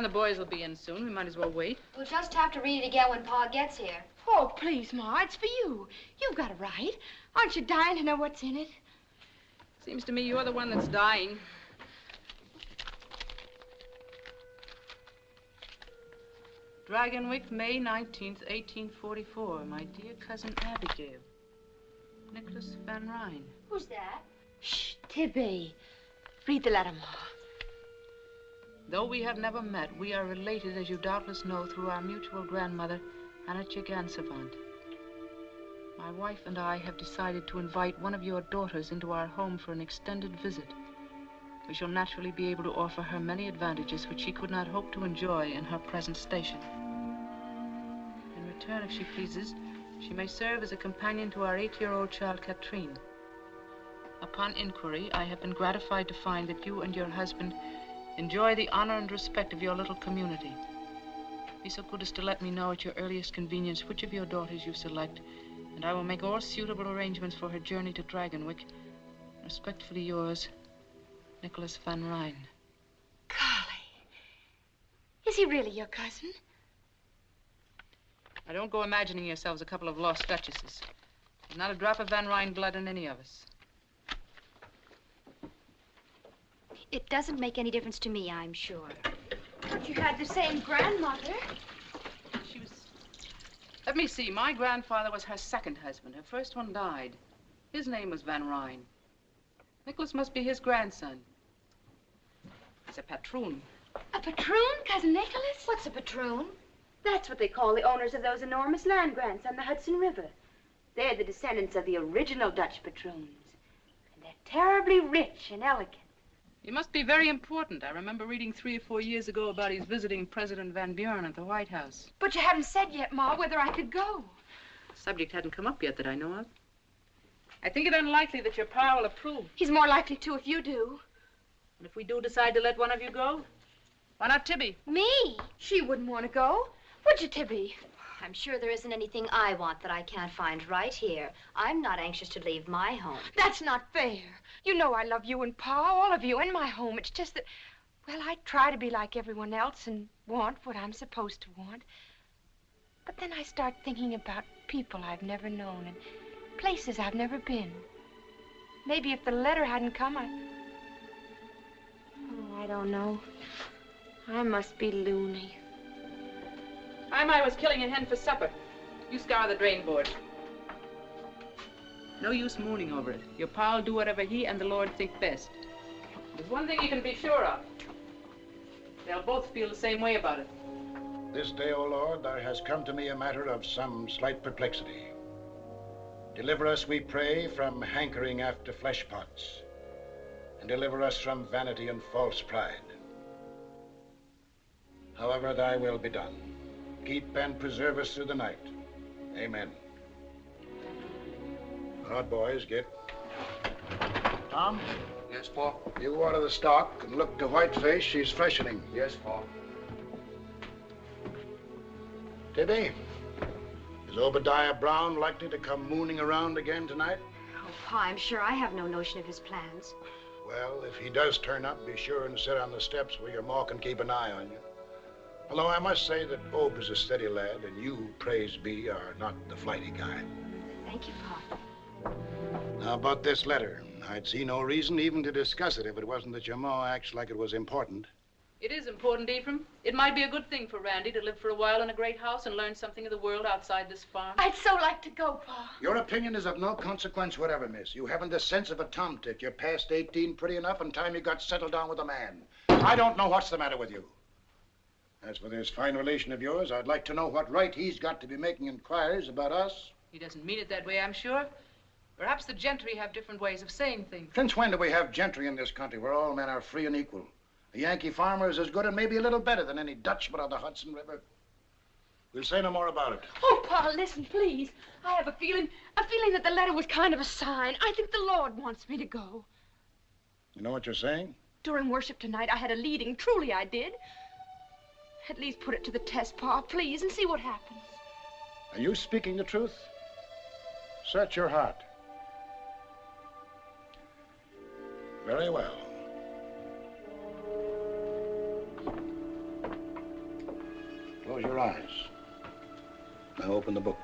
and the boys will be in soon. We might as well wait. We'll just have to read it again when Pa gets here. Oh, please, Ma, it's for you. You've got it right. Aren't you dying to know what's in it? Seems to me you're the one that's dying. Dragonwyck, May 19th, 1844. My dear cousin Abigail. Nicholas Van Ryn. Who's that? Shh, Tibby. Read the letter, Ma. Though we have never met, we are related, as you doubtless know, through our mutual grandmother, Anna Chigansavant. My wife and I have decided to invite one of your daughters into our home for an extended visit. We shall naturally be able to offer her many advantages which she could not hope to enjoy in her present station. In return, if she pleases, she may serve as a companion to our eight-year-old child, Katrine. Upon inquiry, I have been gratified to find that you and your husband enjoy the honor and respect of your little community. Be so good as to let me know at your earliest convenience which of your daughters you select, and I will make all suitable arrangements for her journey to Dragonwyck. Respectfully yours, Nicholas Van Ryn. Golly. Is he really your cousin? Now, don't go imagining yourselves a couple of lost duchesses. There's not a drop of Van Ryn blood in any of us. It doesn't make any difference to me, I'm sure. But you had the same grandmother. She was... Let me see. My grandfather was her second husband. Her first one died. His name was Van Ryn. Nicholas must be his grandson. He's a patroon. A patroon, Cousin Nicholas? What's a patroon? That's what they call the owners of those enormous land grants on the Hudson River. They're the descendants of the original Dutch patroons. And they're terribly rich and elegant. He must be very important. I remember reading three or four years ago about his visiting President Van Buren at the White House. But you haven't said yet, Ma, whether I could go. The subject hadn't come up yet that I know of. I think it unlikely that your pa will approve. He's more likely to if you do. And if we do decide to let one of you go, why not Tibby? Me? She wouldn't want to go. Would you, Tibby? I'm sure there isn't anything I want that I can't find right here. I'm not anxious to leave my home. That's not fair. You know I love you and Pa, all of you, and my home. It's just that, well, I try to be like everyone else and want what I'm supposed to want. But then I start thinking about people I've never known and places I've never been. Maybe if the letter hadn't come, I... Oh, I don't know. I must be loony. I'm I was killing a hen for supper. You scour the drain board. No use mooning over it. Your pa'll do whatever he and the Lord think best. There's one thing you can be sure of. They'll both feel the same way about it. This day, O Lord, there has come to me a matter of some slight perplexity. Deliver us, we pray, from hankering after flesh pots, and deliver us from vanity and false pride. However thy will be done. Keep and preserve us through the night. Amen. All right, boys, get. Tom? Yes, Pa? You water the stock and look to Whiteface. She's freshening. Yes, Pa. Tibby, is Obadiah Brown likely to come mooning around again tonight? Oh, Pa, I'm sure I have no notion of his plans. Well, if he does turn up, be sure and sit on the steps where your ma can keep an eye on you. Although I must say that Ob is a steady lad, and you, praise be, are not the flighty kind. Thank you, Pa. Now, about this letter. I'd see no reason even to discuss it if it wasn't that your ma acts like it was important. It is important, Ephraim. It might be a good thing for Randy to live for a while in a great house and learn something of the world outside this farm. I'd so like to go, Pa. Your opinion is of no consequence whatever, miss. You haven't the sense of a tomtit. You're past 18 pretty enough and time you got settled down with a man. I don't know what's the matter with you. As for this fine relation of yours, I'd like to know what right he's got to be making inquiries about us. He doesn't mean it that way, I'm sure. Perhaps the gentry have different ways of saying things. Since when do we have gentry in this country where all men are free and equal? A Yankee farmer is as good and maybe a little better than any Dutchman on the Hudson River. We'll say no more about it. Oh, Pa, listen, please. I have a feeling, a feeling that the letter was kind of a sign. I think the Lord wants me to go. You know what you're saying? During worship tonight, I had a leading. Truly, I did. At least put it to the test, Pa, please, and see what happens. Are you speaking the truth? Search your heart. Very well. Close your eyes. Now open the book.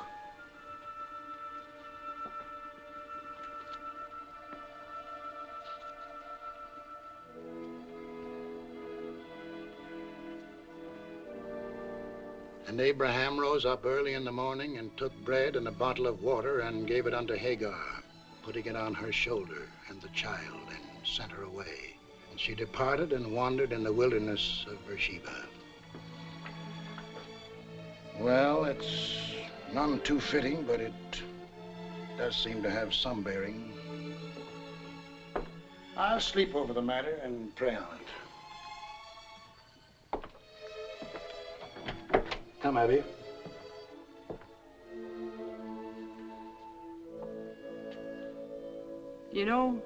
And Abraham rose up early in the morning and took bread and a bottle of water and gave it unto Hagar, putting it on her shoulder and the child, and sent her away. And she departed and wandered in the wilderness of Beersheba. Well, it's none too fitting, but it does seem to have some bearing. I'll sleep over the matter and pray on it. Come, Abby. You know,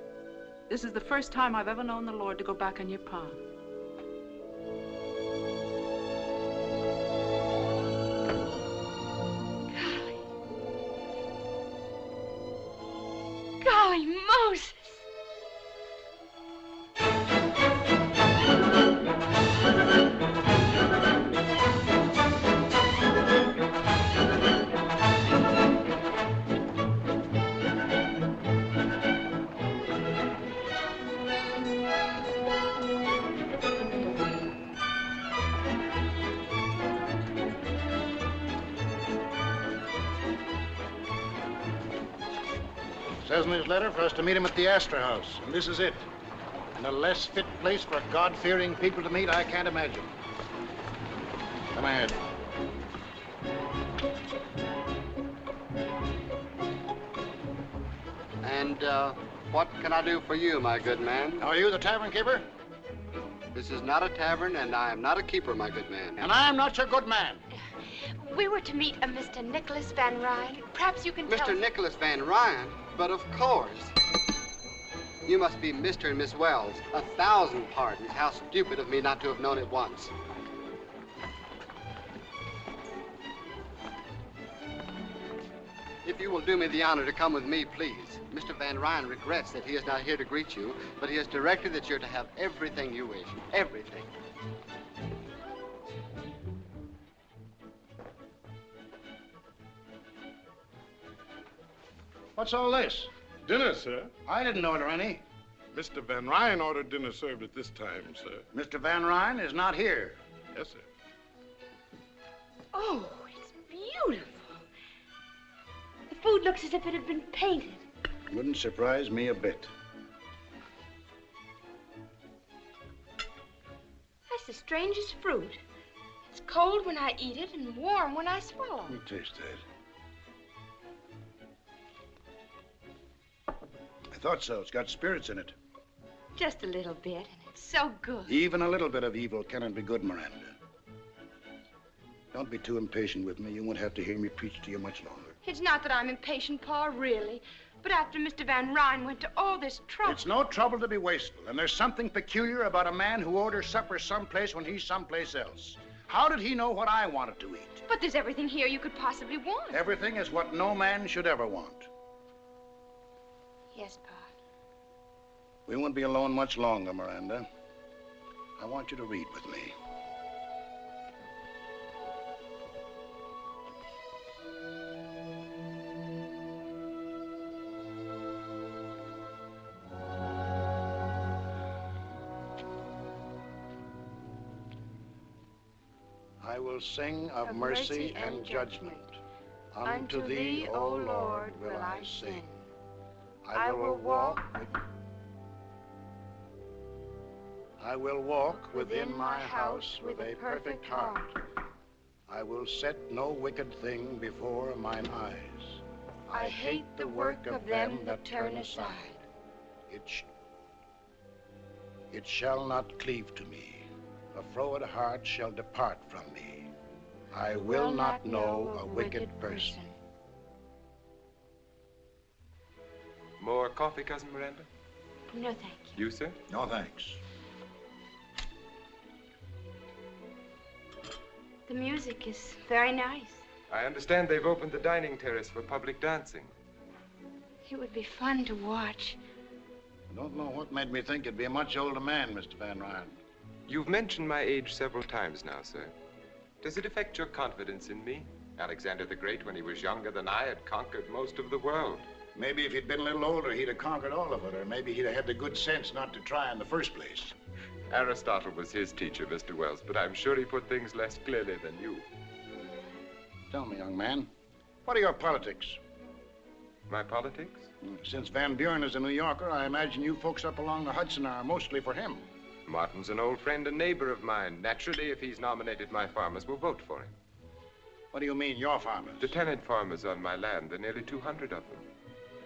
this is the first time I've ever known the Lord to go back on your pa. To meet him at the Astor House, and this is it. And a less fit place for God-fearing people to meet, I can't imagine. Come ahead. And uh, what can I do for you, my good man? Are you the tavern keeper? This is not a tavern, and I am not a keeper, my good man. And I'm not your good man. We were to meet a Mr. Nicholas Van Ryn. Perhaps you can tell Mr. Nicholas Van Ryn, but of course. You must be Mr. and Miss Wells. A thousand pardons. How stupid of me not to have known it once. If you will do me the honor to come with me, please. Mr. Van Ryn regrets that he is not here to greet you, but he has directed that you're to have everything you wish. Everything. What's all this? Dinner, sir. I didn't order any. Mr. Van Ryn ordered dinner served at this time, sir. Mr. Van Ryn is not here. Yes, sir. Oh, it's beautiful. The food looks as if it had been painted. Wouldn't surprise me a bit. That's the strangest fruit. It's cold when I eat it and warm when I swallow. Let me taste that. Thought so. It's got spirits in it. Just a little bit, and it's so good. Even a little bit of evil cannot be good, Miranda. Don't be too impatient with me. You won't have to hear me preach to you much longer. It's not that I'm impatient, Pa, really. But after Mr. Van Ryn went to all this trouble. It's no trouble to be wasteful, and there's something peculiar about a man who orders supper someplace when he's someplace else. How did he know what I wanted to eat? But there's everything here you could possibly want. Everything is what no man should ever want. Yes, Pa. We won't be alone much longer, Miranda. I want you to read with me. I will sing of, Of mercy, and judgment. Unto thee, O Lord, will I sing. I will walk I will walk within my house with a perfect heart. I will set no wicked thing before mine eyes. I hate the work of them that turn aside. It, sh- it shall not cleave to me. A froward heart shall depart from me. I will not know a wicked person. More coffee, Cousin Miranda? No, thank you. You, sir? No thanks. The music is very nice. I understand they've opened the dining terrace for public dancing. It would be fun to watch. I don't know what made me think you'd be a much older man, Mr. Van Ryn. You've mentioned my age several times now, sir. Does it affect your confidence in me? Alexander the Great, when he was younger than I, had conquered most of the world. Maybe if he'd been a little older, he'd have conquered all of it, or maybe he'd have had the good sense not to try in the first place. Aristotle was his teacher, Mr. Wells, but I'm sure he put things less clearly than you. Tell me, young man, what are your politics? My politics? Hmm, since Van Buren is a New Yorker, I imagine you folks up along the Hudson are mostly for him. Martin's an old friend and neighbor of mine. Naturally, if he's nominated, my farmers will vote for him. What do you mean, your farmers? The tenant farmers on my land, there are nearly 200 of them.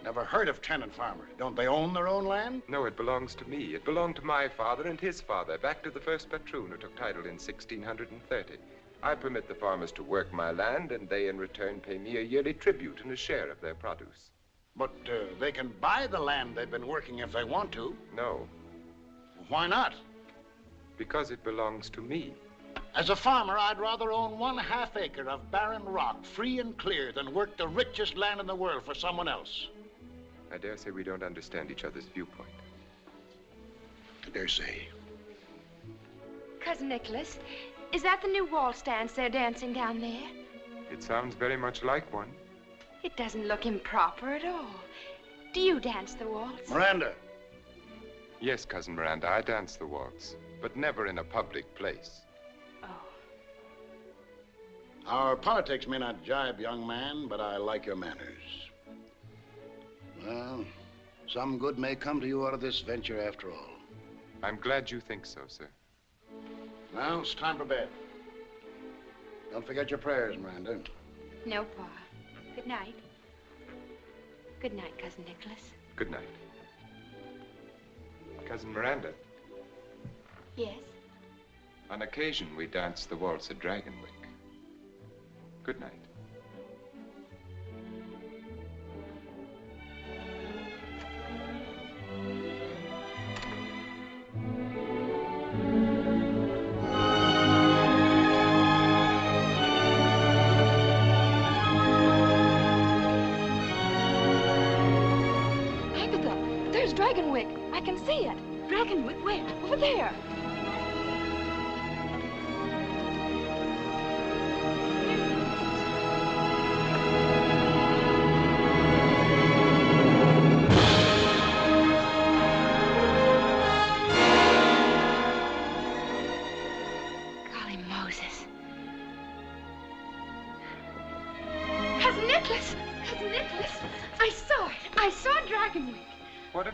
Never heard of tenant farmers. Don't they own their own land? No, it belongs to me. It belonged to my father and his father, back to the first patroon who took title in 1630. I permit the farmers to work my land, and they in return pay me a yearly tribute and a share of their produce. But uh, they can buy the land they've been working if they want to. No, Why not? because it belongs to me. As a farmer, I'd rather own one half acre of barren rock, free and clear, than work the richest land in the world for someone else. I dare say we don't understand each other's viewpoint. I dare say. Cousin Nicholas, is that the new waltz dance they're dancing down there? It sounds very much like one. It doesn't look improper at all. Do you dance the waltz? Miranda, Yes, Cousin Miranda, I dance the waltz, but never in a public place. Oh. our politics may not jibe, young man, but I like your manners. Well, some good may come to you out of this venture after all. I'm glad you think so, sir. Now, it's time for bed. Don't forget your prayers, Miranda. No, Pa. Good night. Good night, Cousin Nicholas. Good night. Cousin Miranda, Yes? on occasion we dance the waltz at Dragonwyck. Good night.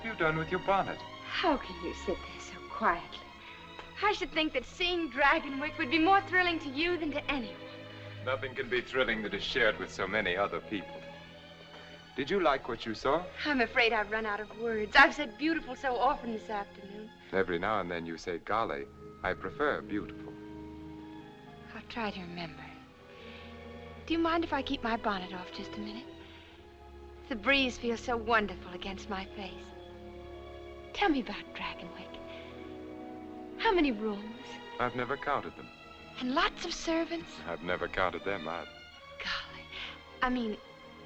Have you done with your bonnet? How can you sit there so quietly? I should think that seeing Dragonwyck would be more thrilling to you than to anyone. Nothing can be thrilling that is shared with so many other people. Did you like what you saw? I'm afraid I've run out of words. I've said beautiful so often this afternoon. Every now and then you say, golly, I prefer beautiful. I'll try to remember. Do you mind if I keep my bonnet off just a minute? The breeze feels so wonderful against my face. Tell me about Dragonwyck. How many rooms? I've never counted them. And lots of servants? I've never counted them either. Golly. I mean,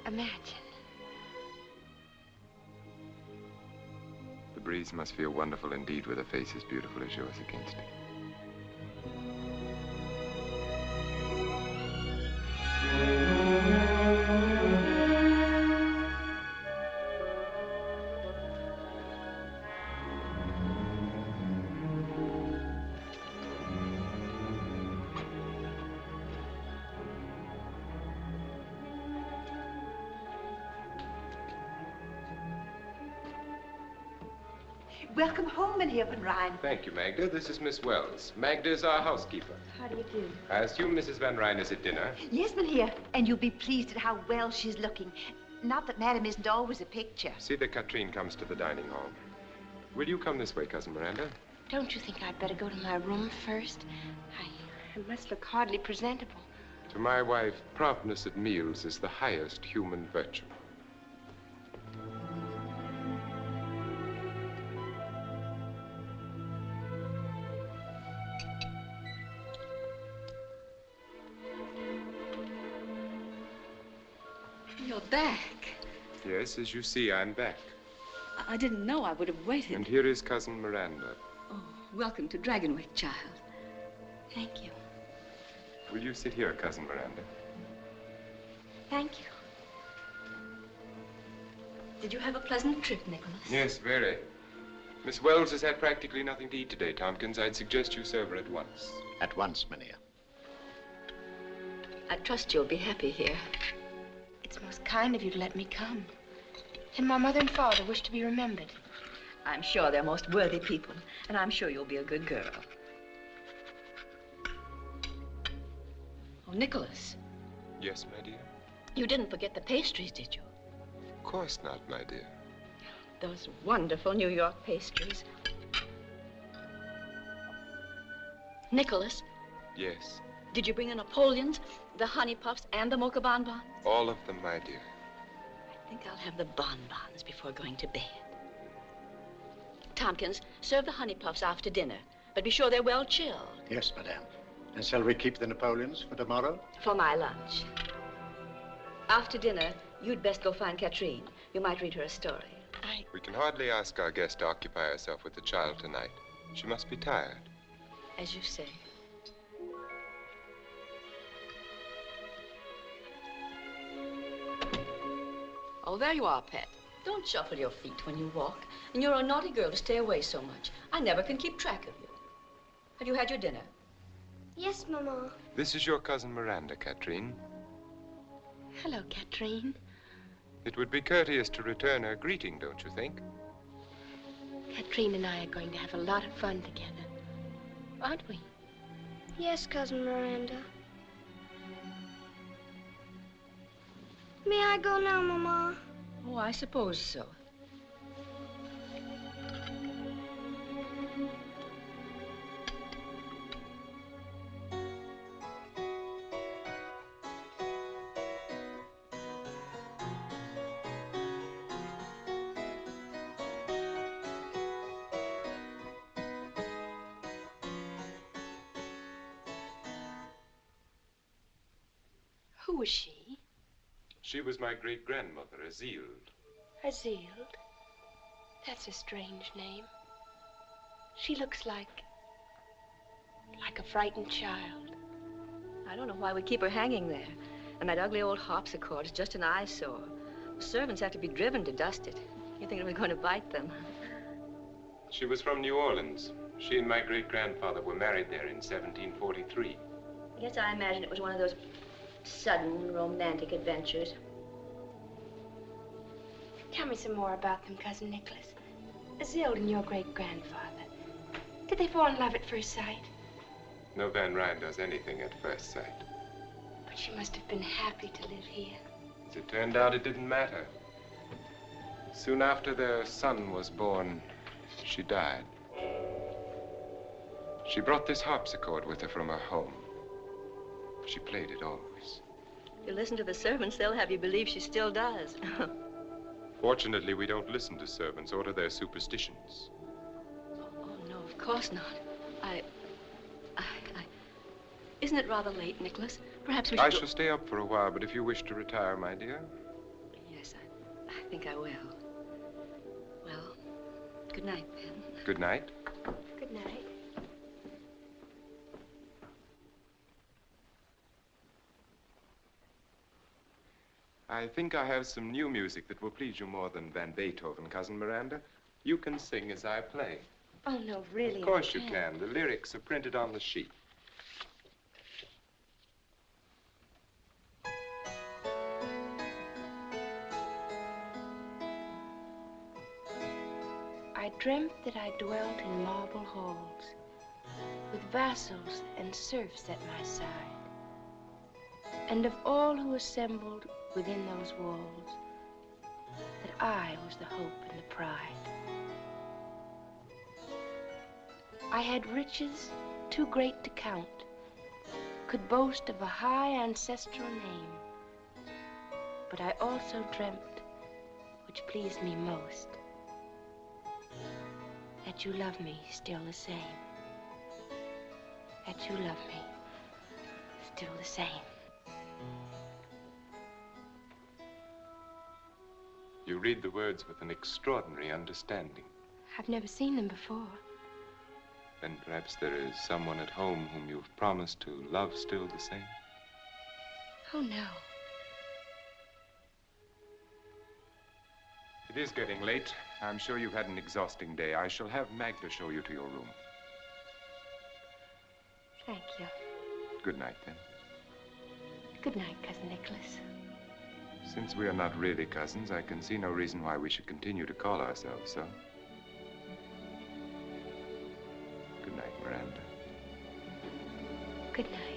imagine. The breeze must feel wonderful indeed with a face as beautiful as yours against it. Home, Mynheer Van Ryn. Thank you, Magda. This is Miss Wells. Magda is our housekeeper. How do you do? I assume Mrs. Van Ryn is at dinner. Yes, Mynheer, and you'll be pleased at how well she's looking. Not that Madam isn't always a picture. See that Katrine comes to the dining hall. Will you come this way, Cousin Miranda? Don't you think I'd better go to my room first? I, I must look hardly presentable. To my wife, promptness at meals is the highest human virtue. You're back. Yes, as you see, I'm back. I, I didn't know I would have waited. And here is Cousin Miranda. Oh, welcome to Dragonwyck, child. Thank you. Will you sit here, Cousin Miranda? Thank you. Did you have a pleasant trip, Nicholas? Yes, very. Miss Wells has had practically nothing to eat today, Tompkins. I'd suggest you serve her at once. At once, Mynheer. I trust you'll be happy here. It's most kind of you to let me come. And my mother and father wish to be remembered. I'm sure they're most worthy people, and I'm sure you'll be a good girl. Oh, Nicholas, Yes, my dear? you didn't forget the pastries, did you? Of course not, my dear. Those wonderful New York pastries. Nicholas, Yes, did you bring the Napoleons, the honey puffs, and the mocha bonbons? all of them, my dear. I think I'll have the bonbons before going to bed. Tompkins, serve the honey puffs after dinner, but be sure they're well chilled Yes, madame. And shall we keep the Napoleons for tomorrow? for my lunch. After dinner, you'd best go find Katrine. You might read her a story. I... We can hardly ask our guest to occupy herself with the child tonight. She must be tired. As you say. Oh, there you are, Pet. Don't shuffle your feet when you walk. And you're a naughty girl to stay away so much. I never can keep track of you. Have you had your dinner? Yes, Mama. This is your cousin Miranda, Katrine. Hello, Katrine. It would be courteous to return her greeting, don't you think? Katrine and I are going to have a lot of fun together. Aren't we? Yes, Cousin Miranda. May I go now, Mama? Oh, I suppose so. She was my great grandmother, Azilde. Azilde. That's a strange name. She looks like. like a frightened child. I don't know why we keep her hanging there. And that ugly old harpsichord is just an eyesore. The servants have to be driven to dust it. You think it was going to bite them? She was from New Orleans. She and my great grandfather were married there in 1743. I guess I imagine it was one of those sudden romantic adventures. Tell me some more about them, Cousin Nicholas. Azilde and your great grandfather. Did they fall in love at first sight? No Van Ryn does anything at first sight. But she must have been happy to live here. As it turned out, it didn't matter. Soon after their son was born, she died. She brought this harpsichord with her from her home. She played it always. If you listen to the servants, they'll have you believe she still does. Fortunately, we don't listen to servants or to their superstitions. Oh, oh, no, of course not. I, I, I... Isn't it rather late, Nicholas? Perhaps we should I shall stay up for a while, but if you wish to retire, my dear. Yes, I, I think I will. Well, good night, then. Good night. Good night. I think I have some new music that will please you more than Van Beethoven, Cousin Miranda. You can sing as I play. Oh, no, really. Of course you can. The lyrics are printed on the sheet. I dreamt that I dwelt in marble halls with vassals and serfs at my side, and of all who assembled within those walls, that I was the hope and the pride. I had riches too great to count, could boast of a high ancestral name, but I also dreamt, which pleased me most, that you love me still the same. That you love me still the same. You read the words with an extraordinary understanding. I've never seen them before. Then perhaps there is someone at home whom you've promised to love still the same. Oh, no. It is getting late. I'm sure you've had an exhausting day. I shall have Magda show you to your room. Thank you. Good night, then. Good night, Cousin Nicholas. Since we are not really cousins, I can see no reason why we should continue to call ourselves so. Good night, Miranda. Good night.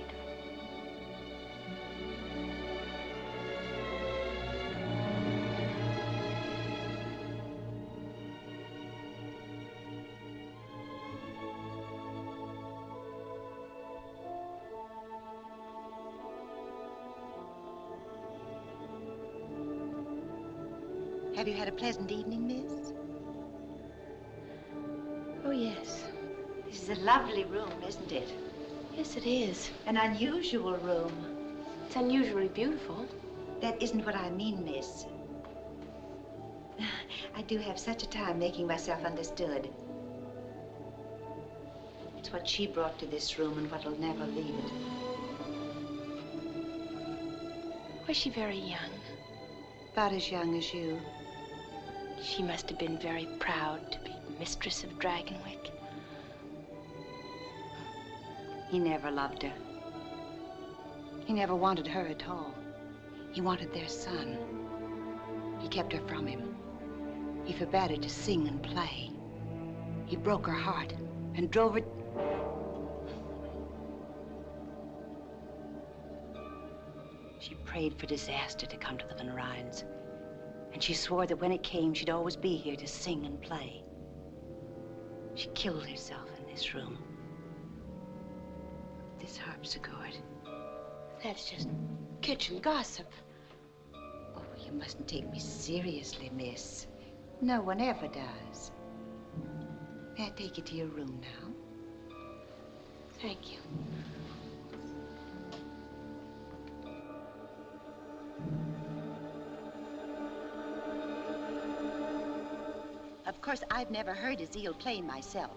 Have you had a pleasant evening, miss? Oh, yes. This is a lovely room, isn't it? Yes, it is. An unusual room. It's unusually beautiful. That isn't what I mean, miss. I do have such a time making myself understood. It's what she brought to this room and what'll never leave it. Was she very young? About as young as you. She must have been very proud to be mistress of Dragonwyck. He never loved her. He never wanted her at all. He wanted their son. He kept her from him. He forbade her to sing and play. He broke her heart and drove her. She prayed for disaster to come to the Van Ryns. And she swore that when it came, she'd always be here to sing and play. She killed herself in this room. This harpsichord. That's just kitchen gossip. Oh, you mustn't take me seriously, miss. No one ever does. May I take you to your room now? Thank you. Course, I've never heard Azilde play myself.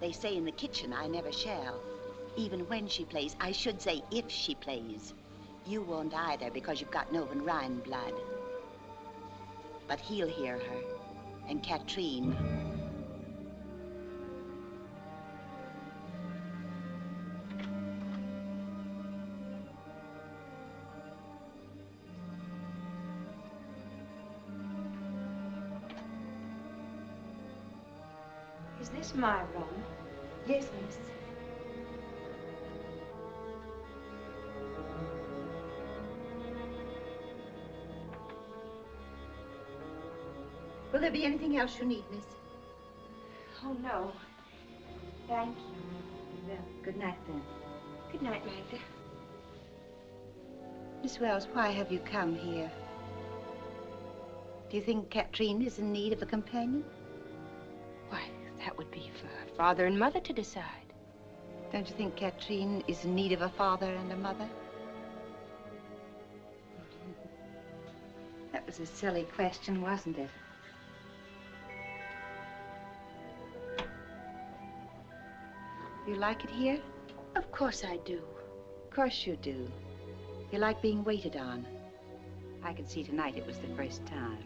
They say in the kitchen I never shall. Even when she plays, I should say if she plays. You won't either because you've got no Van Ryn blood. But he'll hear her. And Katrine. My room? Yes, miss. Will there be anything else you need, miss? Oh, no. Thank you. Well, good night then. Good night, Magda. Miss Wells, why have you come here? Do you think Katrine is in need of a companion? Why, that would be for her father and mother to decide. Don't you think Katrine is in need of a father and a mother? That was a silly question, wasn't it? You like it here? Of course I do. Of course you do. You like being waited on. I could see tonight it was the first time.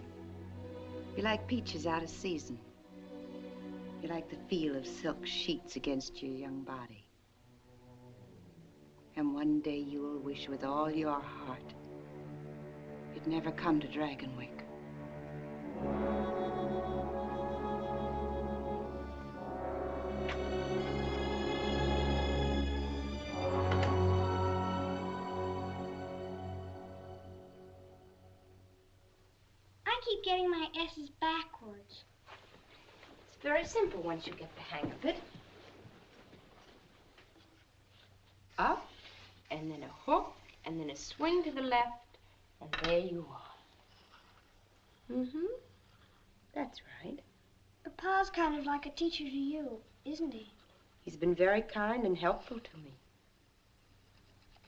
You like peaches out of season. You like the feel of silk sheets against your young body. And one day you will wish with all your heart you'd never come to Dragonwyck. I keep getting my S's backwards. It's very simple once you get the hang of it. Up, and then a hook, and then a swing to the left, and there you are. Mm-hmm. That's right. Papa's kind of like a teacher to you, isn't he? He's been very kind and helpful to me.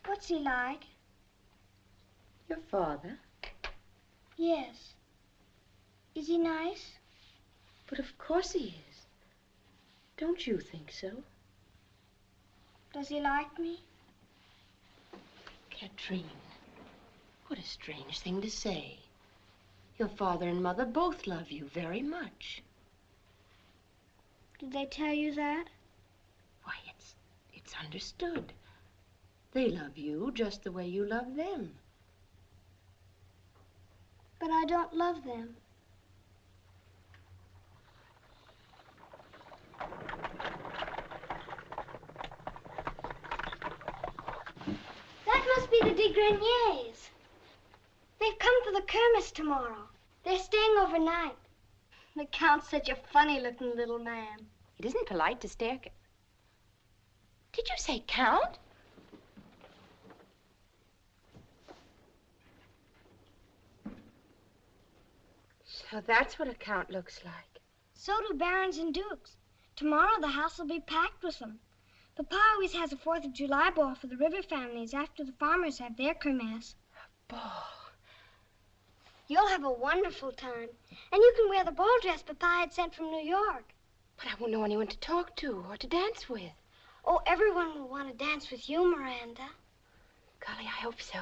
What's he like? Your father? Yes. Is he nice? But of course he is. Don't you think so? Does he like me? Katrine, what a strange thing to say. Your father and mother both love you very much. Did they tell you that? Why, it's, it's understood. They love you just the way you love them. But I don't love them. That must be the de Greniers. They've come for the Kermis tomorrow. They're staying overnight. The Count's such a funny-looking little man. It isn't polite to stare. Ca- Did you say Count? So that's what a count looks like. So do barons and dukes. Tomorrow the house will be packed with them. Papa always has a Fourth of July ball for the river families after the farmers have their kermesse. Ball. You'll have a wonderful time. And you can wear the ball dress Papa had sent from New York. But I won't know anyone to talk to or to dance with. Oh, everyone will want to dance with you, Miranda. Golly, I hope so.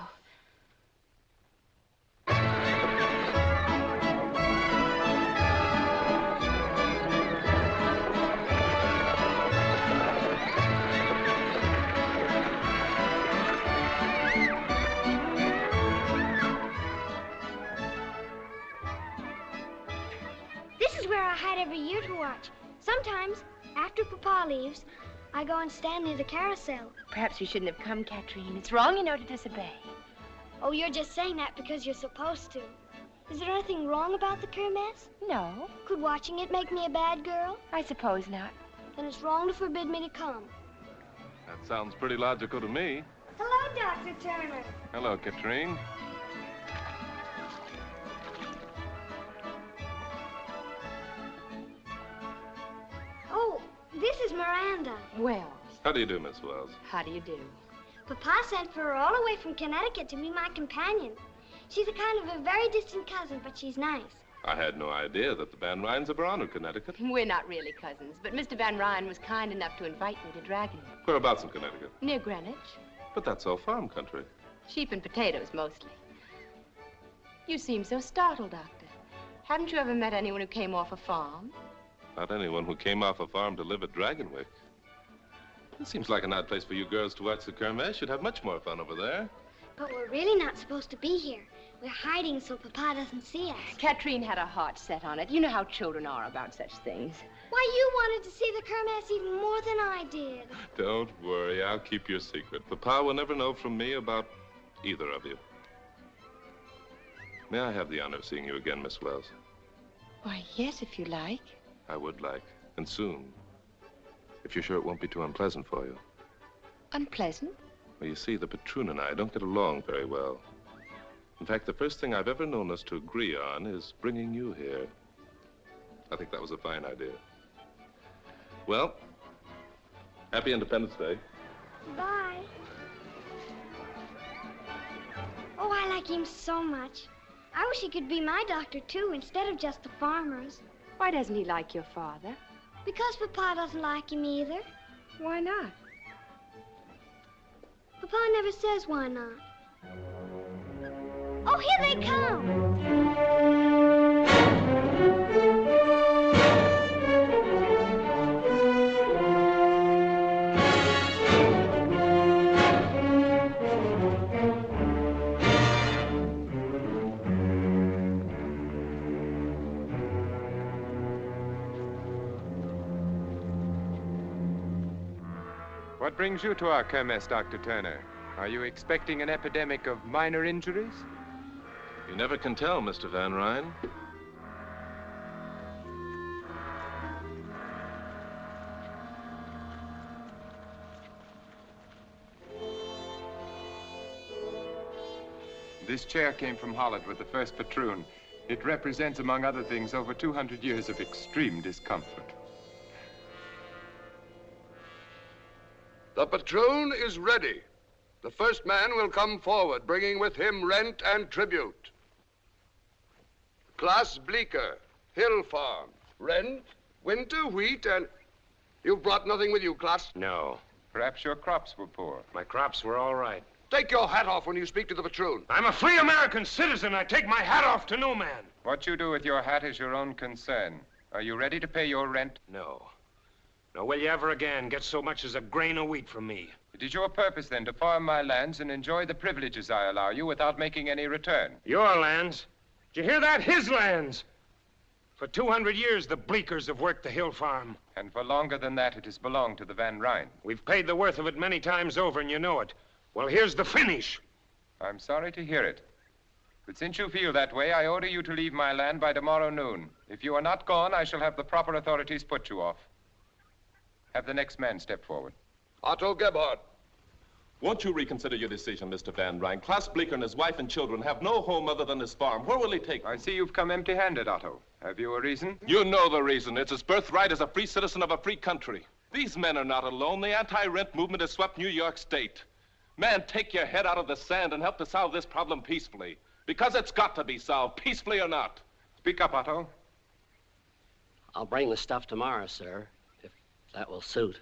I hide every year to watch. Sometimes, after Papa leaves, I go and stand near the carousel. Perhaps you shouldn't have come, Katrine. It's wrong, you know, to disobey. Oh, you're just saying that because you're supposed to. Is there anything wrong about the kermesse? No, Could watching it make me a bad girl? I suppose not. Then it's wrong to forbid me to come. That sounds pretty logical to me. Hello, Dr. Turner. Hello, Katrine. This is Miranda. Wells. How do you do, Miss Wells? how do you do? Papa sent for her all the way from Connecticut to be my companion. She's a kind of a very distant cousin, but she's nice. I had no idea that the Van Ryns ever honored Connecticut. We're not really cousins, but Mr. Van Ryn was kind enough to invite me to Dragon, Whereabouts in Connecticut? near Greenwich. But that's all farm country. Sheep and potatoes, mostly. You seem so startled, Doctor. Haven't you ever met anyone who came off a farm? Not anyone who came off a farm to live at Dragonwyck. It seems like an odd place for you girls to watch the Kermesse. You'd have much more fun over there. But we're really not supposed to be here. We're hiding so Papa doesn't see us. Katrine had a heart set on it. You know how children are about such things. Why, you wanted to see the Kermesse even more than I did. Don't worry, I'll keep your secret. Papa will never know from me about either of you. May I have the honor of seeing you again, Miss Wells? Why, yes, if you like. I would like, and soon. If you're sure it won't be too unpleasant for you. Unpleasant? Well, you see, the patroon and I don't get along very well. In fact, the first thing I've ever known us to agree on is bringing you here. I think that was a fine idea. Well, happy Independence Day. Bye. Oh, I like him so much. I wish he could be my doctor, too, instead of just the farmer's. Why doesn't he like your father? Because Papa doesn't like him either. Why not? Papa never says why not. Oh, here they come. What brings you to our kermesse, Dr. Turner? Are you expecting an epidemic of minor injuries? You never can tell, Mr. Van Ryn. This chair came from Holland with the first patroon. It represents, among other things, over 200 years of extreme discomfort. The patroon is ready. The first man will come forward, bringing with him rent and tribute. Klaas Bleeker, Hill Farm. Rent, winter, wheat, and you've brought nothing with you, Klaas. No. Perhaps your crops were poor. My crops were all right. Take your hat off when you speak to the patroon. I'm a free American citizen. I take my hat off to no man. What you do with your hat is your own concern. Are you ready to pay your rent? No. Nor will you ever again get so much as a grain of wheat from me. It is your purpose, then, to farm my lands and enjoy the privileges I allow you without making any return. Your lands? Did you hear that? His lands! For 200 years, the Bleekers have worked the hill farm. And for longer than that, it has belonged to the Van Ryn. We've paid the worth of it many times over, and you know it. Well, here's the finish. I'm sorry to hear it. But since you feel that way, I order you to leave my land by tomorrow noon. If you are not gone, I shall have the proper authorities put you off. Have the next man step forward. Otto Gebhardt. Won't you reconsider your decision, Mr. Van Ryn? Klaas Bleeker and his wife and children have no home other than this farm. Where will he take them? I see you've come empty-handed, Otto. Have you a reason? You know the reason. It's his birthright as a free citizen of a free country. These men are not alone. The anti-rent movement has swept New York State. Man, take your head out of the sand and help to solve this problem peacefully. Because it's got to be solved, peacefully or not. Speak up, Otto. I'll bring the stuff tomorrow, sir, if that will suit.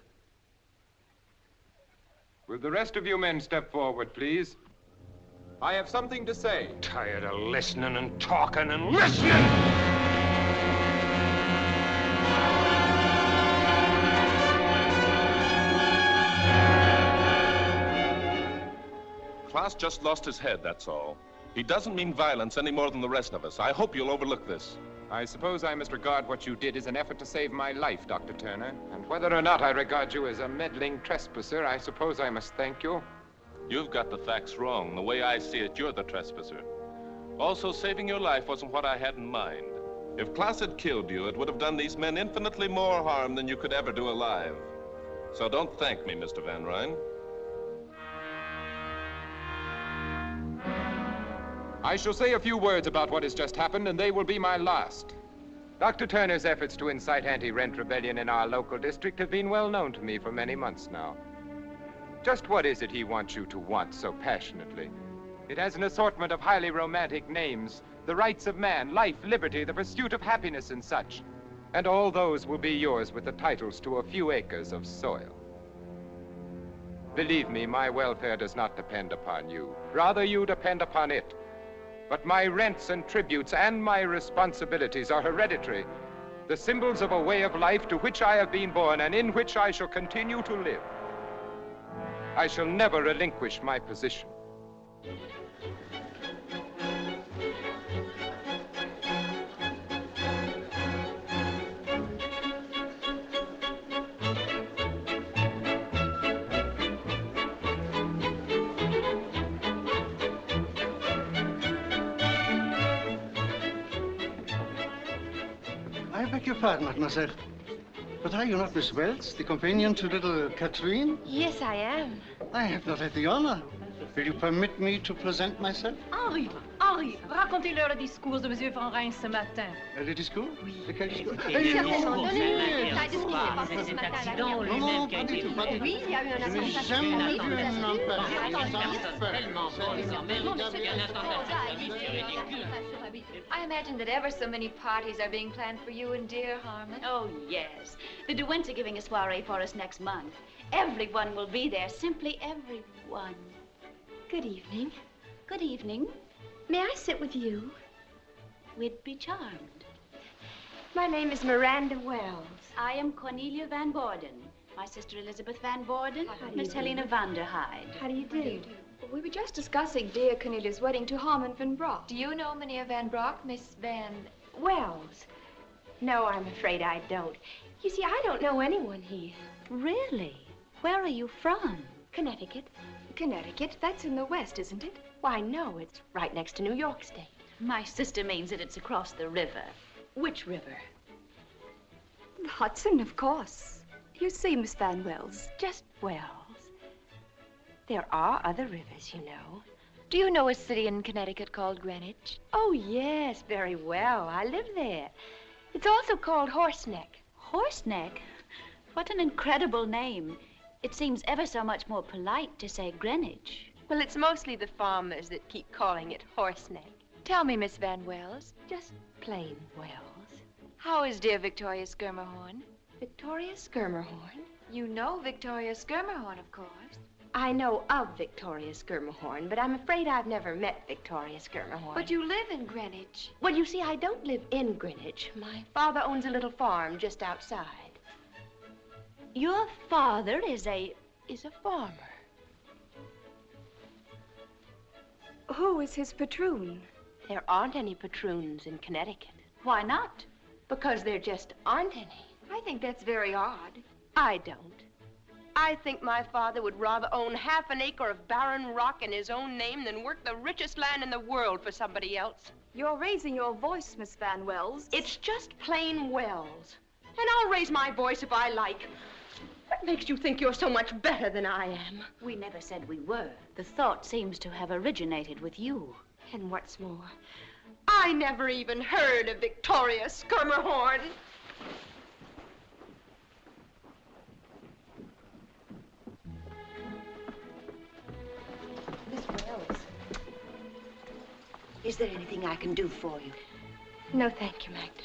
Will the rest of you men step forward, please? I have something to say. Tired of listening and talking and listening! Klaas just lost his head, that's all. He doesn't mean violence any more than the rest of us. I hope you'll overlook this. I suppose I must regard what you did as an effort to save my life, Dr. Turner. And whether or not I regard you as a meddling trespasser, I suppose I must thank you. You've got the facts wrong. The way I see it, you're the trespasser. Also, saving your life wasn't what I had in mind. If Klaas had killed you, it would have done these men infinitely more harm than you could ever do alive. So don't thank me, Mr. Van Ryn. I shall say a few words about what has just happened, and they will be my last. Dr. Turner's efforts to incite anti-rent rebellion in our local district have been well known to me for many months now. Just what is it he wants you to want so passionately? It has an assortment of highly romantic names, the rights of man, life, liberty, the pursuit of happiness, and such. And all those will be yours with the titles to a few acres of soil. Believe me, my welfare does not depend upon you. Rather, you depend upon it. But my rents and tributes and my responsibilities are hereditary, the symbols of a way of life to which I have been born and in which I shall continue to live. I shall never relinquish my position. Beg your pardon, mademoiselle. But are you not Miss Wells, the companion to little Catherine? Yes, I am. I have not had the honor. Will you permit me to present myself? Henri, Henri, racontez-leur le discours de M. Van Ryn ce matin. Euh, Le discours De quel discours C'était Eh, le non, discours, non, c'est non, non, Pas non, de non, cet non, accident lui-même qui a pas du été tout, Oui, il y a eu un Je n'ai attentat jamais vu un Attentat empire. suicide. sans tellement bon, quand même. une Il y a un attentat suicide, c'est ridicule. I imagine that ever so many parties are being planned for you and dear Harmon. Oh, yes. The De are giving a soiree for us next month. Everyone will be there, simply everyone. Good evening. Good evening. May I sit with you? We'd be charmed. My name is Miranda Wells. I am Cornelia Van Borden. My sister Elizabeth Van Borden. How do you Miss do? Helena Vanderhyde. How do you do? We were just discussing dear Cornelia's wedding to Harmon Van Brock. Do you know Minia Van Brock, Miss Van... Wells. No, I'm afraid I don't. You see, I don't know anyone here. Really? Where are you from? Connecticut. Connecticut? That's in the west, isn't it? Why, no, it's right next to New York State. My sister means that it's across the river. Which river? The Hudson, of course. You see, Miss Van Wells. Just Wells. There are other rivers, you know. Do you know a city in Connecticut called Greenwich? Oh, yes, very well. I live there. It's also called Horseneck. Horseneck? What an incredible name. It seems ever so much more polite to say Greenwich. Well, it's mostly the farmers that keep calling it Horseneck. Tell me, Miss Van Wells. Just plain Wells. How is dear Victoria Schermerhorn? Victoria Schermerhorn? You know Victoria Schermerhorn, of course. I know of Victoria Schermerhorn, but I'm afraid I've never met Victoria Schermerhorn. But you live in Greenwich. Well, you see, I don't live in Greenwich. My father owns a little farm just outside. Your father is a... is a farmer. Who is his patroon? There aren't any patroons in Connecticut. Why not? Because there just aren't any. I think that's very odd. I don't. I think my father would rather own half an acre of barren rock in his own name than work the richest land in the world for somebody else. You're raising your voice, Miss Van Wells. It's just plain Wells. And I'll raise my voice if I like. What makes you think you're so much better than I am? We never said we were. The thought seems to have originated with you. And what's more, I never even heard of Victoria Schermerhorn. Miss Wells. Is there anything I can do for you? No, thank you, Magda.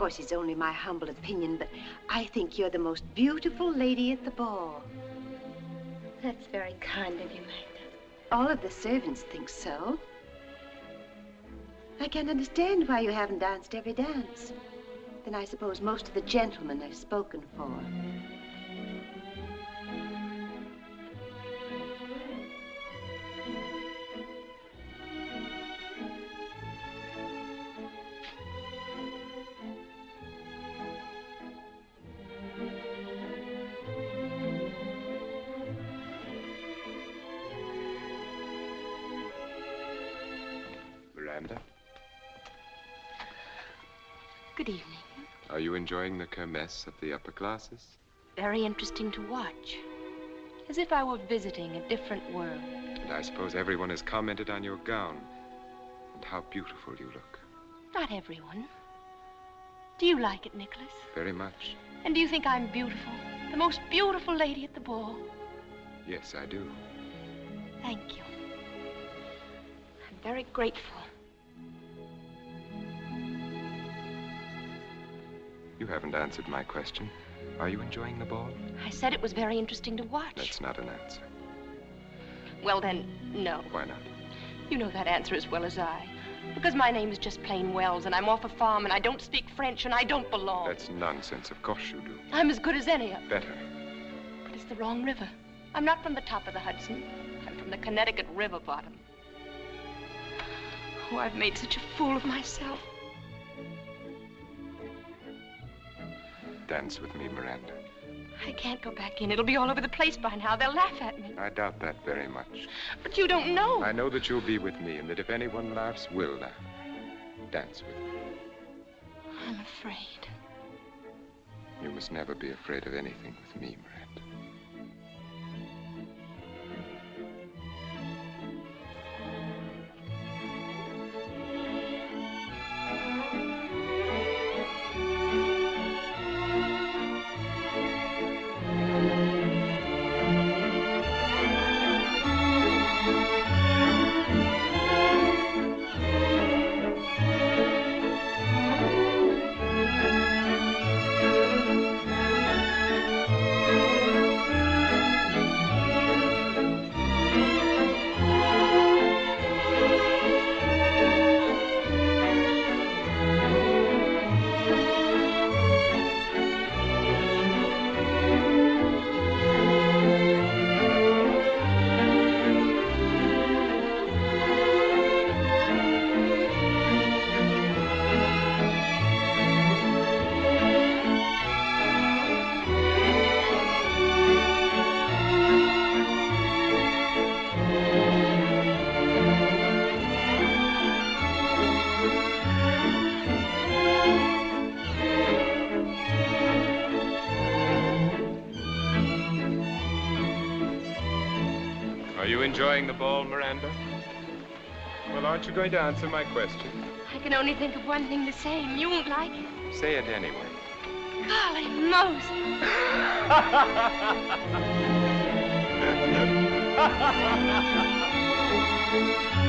Of course, it's only my humble opinion, but I think you're the most beautiful lady at the ball. That's very kind of you, Magda. All of the servants think so. I can't understand why you haven't danced every dance. Then I suppose most of the gentlemen have spoken for. Enjoying the kermesse of the upper classes? Very interesting to watch. As if I were visiting a different world. And I suppose everyone has commented on your gown and how beautiful you look. Not everyone. Do you like it, Nicholas? Very much. And do you think I'm beautiful? The most beautiful lady at the ball? Yes, I do. Thank you. I'm very grateful. You haven't answered my question. Are you enjoying the ball? I said it was very interesting to watch. That's not an answer. Well, then, no. Why not? You know that answer as well as I. Because my name is just plain Wells, and I'm off a farm, and I don't speak French, and I don't belong. That's nonsense. Of course you do. I'm as good as any. of Better. But it's the wrong river. I'm not from the top of the Hudson. I'm from the Connecticut River bottom. Oh, I've made such a fool of myself. Dance with me, Miranda. I can't go back in. It'll be all over the place by now. They'll laugh at me. I doubt that very much. But you don't know. I know that you'll be with me, and that if anyone laughs, we'll laugh. Dance with me. I'm afraid. You must never be afraid of anything with me, Miranda. You going to answer my question? I can only think of one thing to say, and you won't like it. Say it anyway. Golly Moses.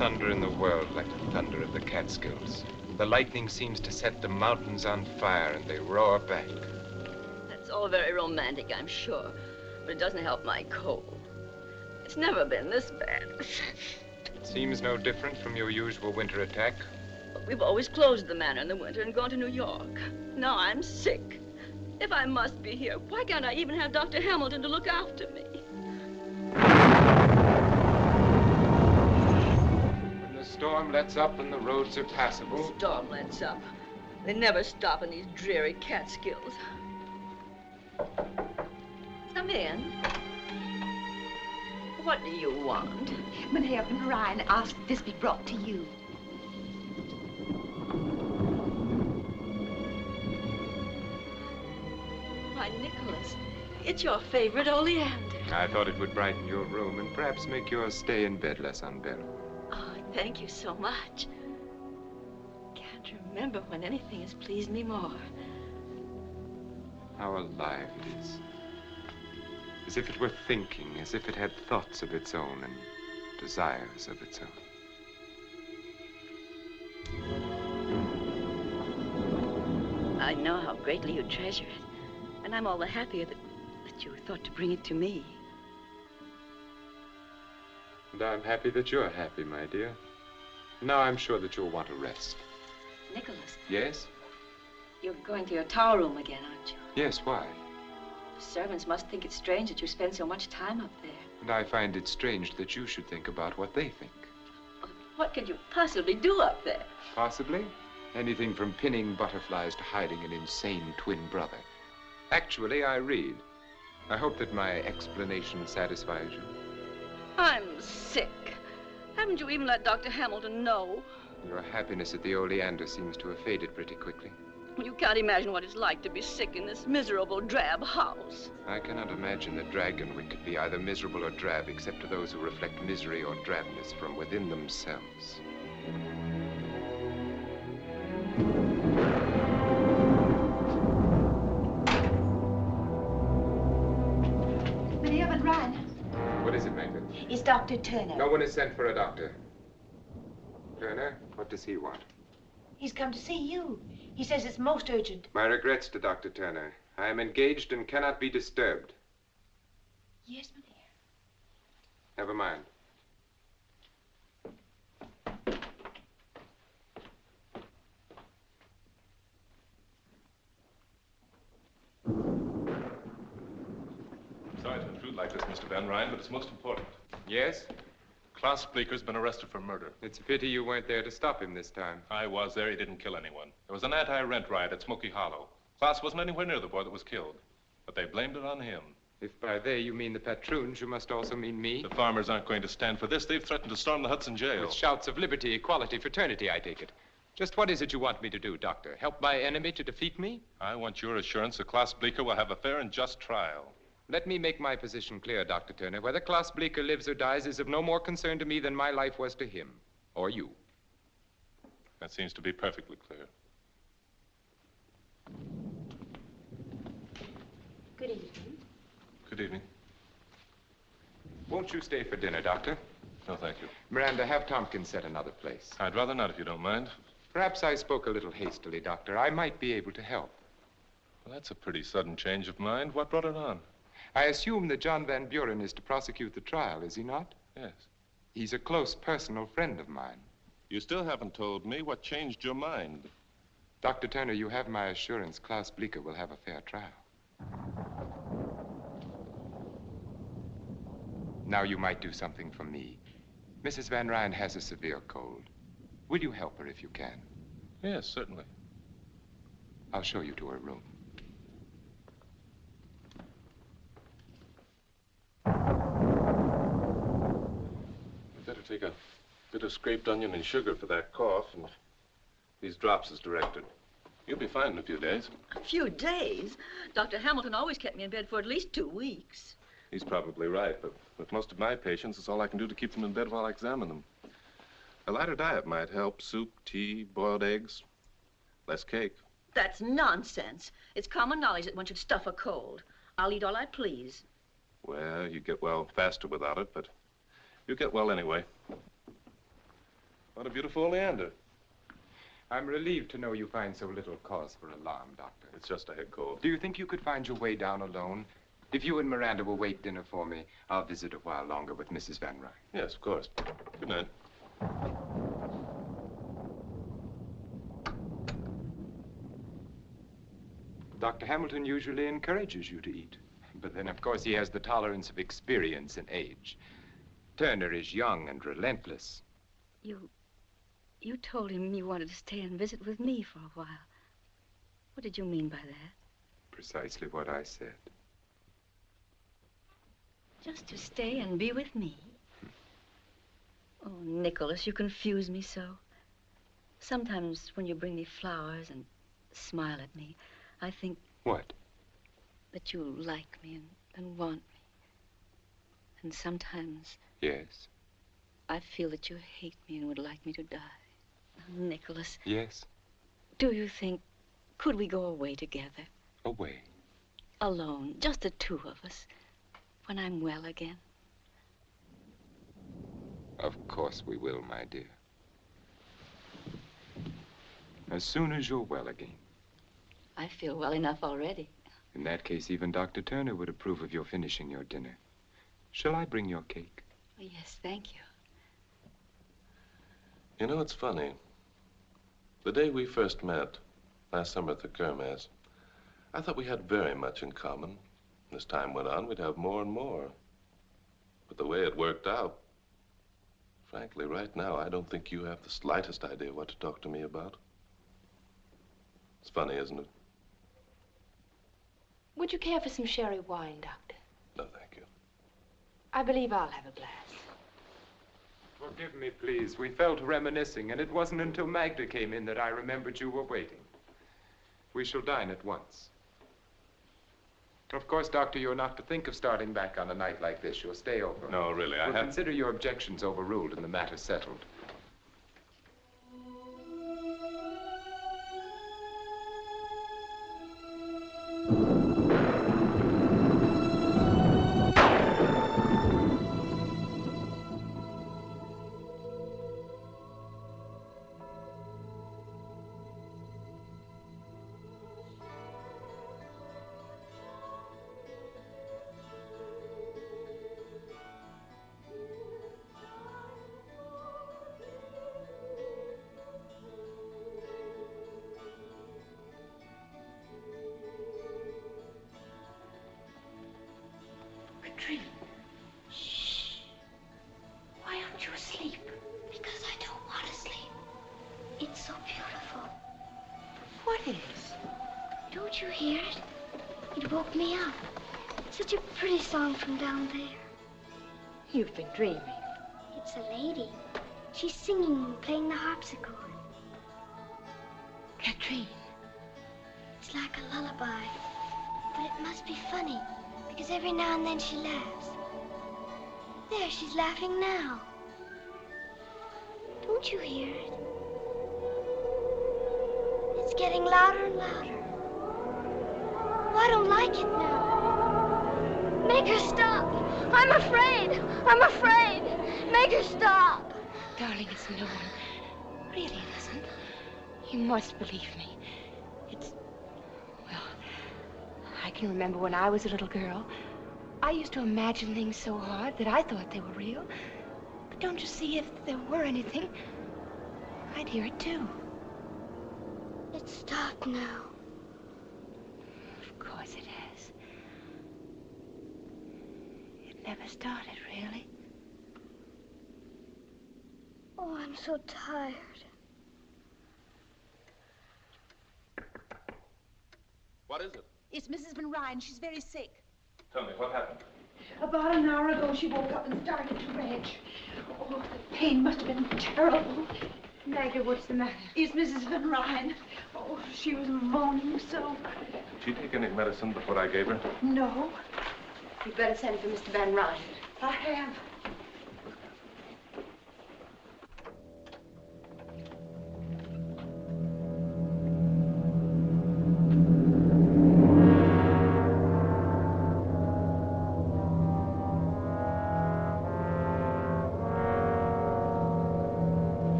thunder in the world like the thunder of the Catskills. The lightning seems to set the mountains on fire and they roar back. That's all very romantic, I'm sure. But it doesn't help my cold. It's never been this bad. It seems no different from your usual winter attack. We've always closed the manor in the winter and gone to New York. Now I'm sick. If I must be here, why can't I even have Dr. Hamilton to look after me? Storm lets up and the roads are passable, Storm lets up. They never stop in these dreary Catskills. Come in. What do you want? Maria Van Ryn asked this be brought to you. Why, Nicholas, it's your favorite oleander. I thought it would brighten your room and perhaps make your stay in bed less unbearable. Thank you so much. Can't remember when anything has pleased me more. How alive it is. As if it were thinking, as if it had thoughts of its own and desires of its own. I know how greatly you treasure it, and I'm all the happier that, that you thought to bring it to me. And I'm happy that you're happy, my dear. Now I'm sure that you'll want to rest. Nicholas, Yes? you're going to your tower room again, aren't you? Yes, why? The servants must think it strange that you spend so much time up there. And I find it strange that you should think about what they think. What could you possibly do up there? Possibly. Anything from pinning butterflies to hiding an insane twin brother. Actually, I read. I hope that my explanation satisfies you. I'm sick. Haven't you even let Dr. Hamilton know? Your happiness at the Oleander seems to have faded pretty quickly. You can't imagine what it's like to be sick in this miserable, drab house. I cannot imagine that Dragonwyck could be either miserable or drab except to those who reflect misery or drabness from within themselves. Magda? it's Dr. Turner. No one is sent for a doctor. Turner, what does he want? He's come to see you. He says it's most urgent. My regrets to Dr. Turner. I am engaged and cannot be disturbed. Yes, my dear. Never mind. Sorry to intrude like this, Mr. Van Ryn, but it's most important. Yes? Klaas Bleeker's been arrested for murder. It's a pity you weren't there to stop him this time. I was there. He didn't kill anyone. There was an anti-rent riot at Smoky Hollow. Klaas wasn't anywhere near the boy that was killed, but they blamed it on him. If by they you mean the patroons, you must also mean me. The farmers aren't going to stand for this. They've threatened to storm the Hudson jail. With shouts of liberty, equality, fraternity, I take it. Just what is it you want me to do, Doctor? Help my enemy to defeat me? I want your assurance that Klaas Bleeker will have a fair and just trial. Let me make my position clear, Dr. Turner. Whether Klaas Bleeker lives or dies is of no more concern to me than my life was to him. Or you. That seems to be perfectly clear. Good evening. Good evening. Won't you stay for dinner, Doctor? No, thank you. Miranda, have Tompkins set another place. I'd rather not, if you don't mind. Perhaps I spoke a little hastily, Doctor. I might be able to help. Well, that's a pretty sudden change of mind. What brought it on? I assume that John Van Buren is to prosecute the trial, is he not? Yes. He's a close personal friend of mine. You still haven't told me what changed your mind. Dr. Turner, you have my assurance Klaas Bleeker will have a fair trial. Now you might do something for me. Mrs. Van Ryn has a severe cold. Will you help her if you can? Yes, certainly. I'll show you to her room. Take a bit of scraped onion and sugar for that cough, and these drops as directed. You'll be fine in a few days. A few days? Dr. Hamilton always kept me in bed for at least two weeks. He's probably right, but with most of my patients, it's all I can do to keep them in bed while I examine them. A lighter diet might help. Soup, tea, boiled eggs, less cake. That's nonsense. It's common knowledge that one should stuff a cold. I'll eat all I please. Well, you get well faster without it, but you get well anyway. What a beautiful oleander. I'm relieved to know you find so little cause for alarm, Doctor. It's just a head cold. Do you think you could find your way down alone? If you and Miranda will wait dinner for me, I'll visit a while longer with Mrs. Van Ryn. Yes, of course. Good night. Dr. Hamilton usually encourages you to eat. But then, of course, he has the tolerance of experience and age. Turner is young and relentless. You. You told him you wanted to stay and visit with me for a while. What did you mean by that? Precisely what I said. Just to stay and be with me? Oh, Nicholas, you confuse me so. Sometimes when you bring me flowers and smile at me, I think What? that you like me and, and want me. And sometimes Yes. I feel that you hate me and would like me to die. Nicholas, Yes. do you think, could we go away together? Away. Alone, just the two of us, when I'm well again? Of course we will, my dear. As soon as you're well again. I feel well enough already. In that case, even Dr. Turner would approve of your finishing your dinner. Shall I bring your cake? Oh, yes, thank you. You know, it's funny. The day we first met, last summer at the Kermesse, I thought we had very much in common. As time went on, we'd have more and more. But the way it worked out, frankly, right now, I don't think you have the slightest idea what to talk to me about. It's funny, isn't it? Would you care for some sherry wine, Doctor? No, thank you. I believe I'll have a glass. Forgive me, please. We fell to reminiscing, and it wasn't until Magda came in that I remembered you were waiting. We shall dine at once. Of course, Doctor, you're not to think of starting back on a night like this. You'll stay over. No, really, I We'll have... consider your objections overruled and the matter settled. From down there. You've been dreaming. It's a lady. She's singing and playing the harpsichord. Katrine. It's like a lullaby. But it must be funny, because every now and then she laughs. There, she's laughing now. Don't you hear it? It's getting louder and louder. Oh, I don't like it now. Make her stop. I'm afraid. I'm afraid. Make her stop. Darling, it's no one. Really, it isn't. You must believe me. It's. Well, I can remember when I was a little girl. I used to imagine things so hard that I thought they were real. But don't you see, if there were anything, I'd hear it too. It stopped now. Of course it has. It never started, really. Oh, I'm so tired. What is it? It's Mrs. Van Ryn. She's very sick. Tell me, what happened? About an hour ago, she woke up and started to rage. Oh, the pain must have been terrible. Maggie, what's the matter? It's Mrs. Van Ryn. Oh, she was moaning so. Did she take any medicine before I gave her? No, You'd better send for Mr. Van Ryn. I have.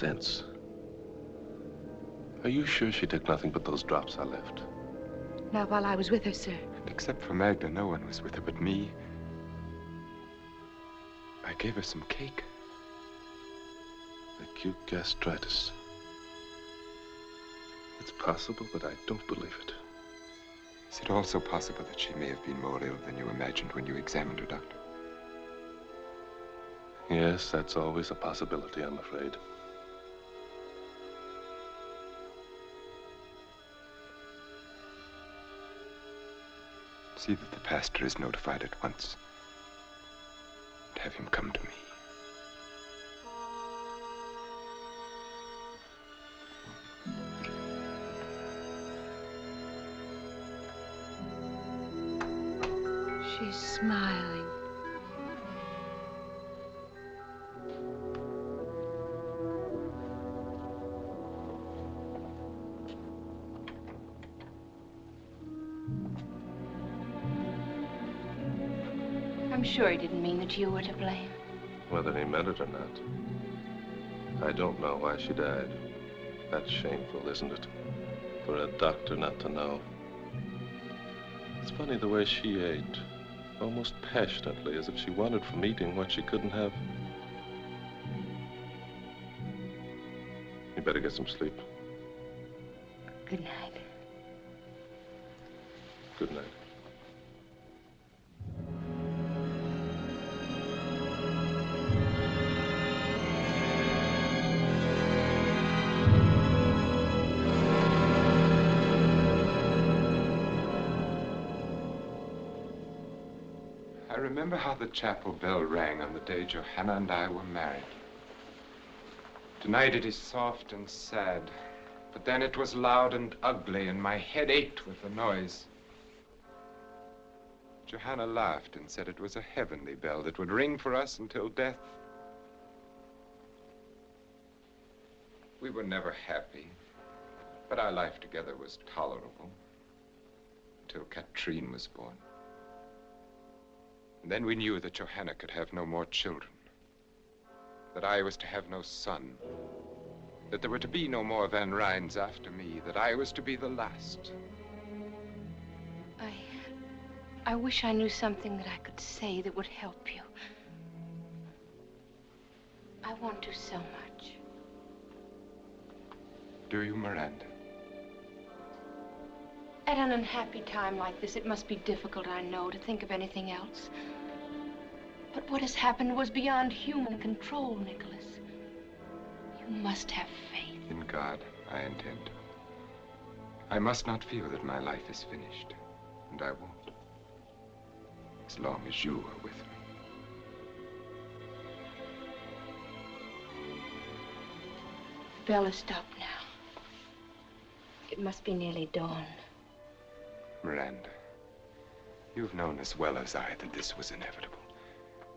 Sense. Are you sure she took nothing but those drops I left? Not while I was with her, sir. Except for Magda, no one was with her but me. I gave her some cake. Acute gastritis. It's possible, but I don't believe it. Is it also possible that she may have been more ill than you imagined when you examined her, Doctor? Yes, that's always a possibility, I'm afraid. See that the pastor is notified at once. And have him come to me. She's smiling. Sure he didn't mean that you were to blame. Whether he meant it or not. I don't know why she died. That's shameful, isn't it? For a doctor not to know. It's funny the way she ate. Almost passionately, as if she wanted from eating what she couldn't have. You better get some sleep. Good night. The chapel bell rang on the day Johanna and I were married. Tonight it is soft and sad, but then it was loud and ugly, and my head ached with the noise. Johanna laughed and said it was a heavenly bell that would ring for us until death. We were never happy, but our life together was tolerable until Katrine was born. And then we knew that Johanna could have no more children, that I was to have no son, that there were to be no more Van Ryns after me, that I was to be the last. I. I wish I knew something that I could say that would help you. I want to so much. Do you, Miranda? At an unhappy time like this, it must be difficult, I know, to think of anything else. But what has happened was beyond human control, Nicholas. You must have faith. In God, I intend to. I must not feel that my life is finished, and I won't. As long as you are with me. The bell has stopped now. It must be nearly dawn. Miranda, you've known as well as I that this was inevitable,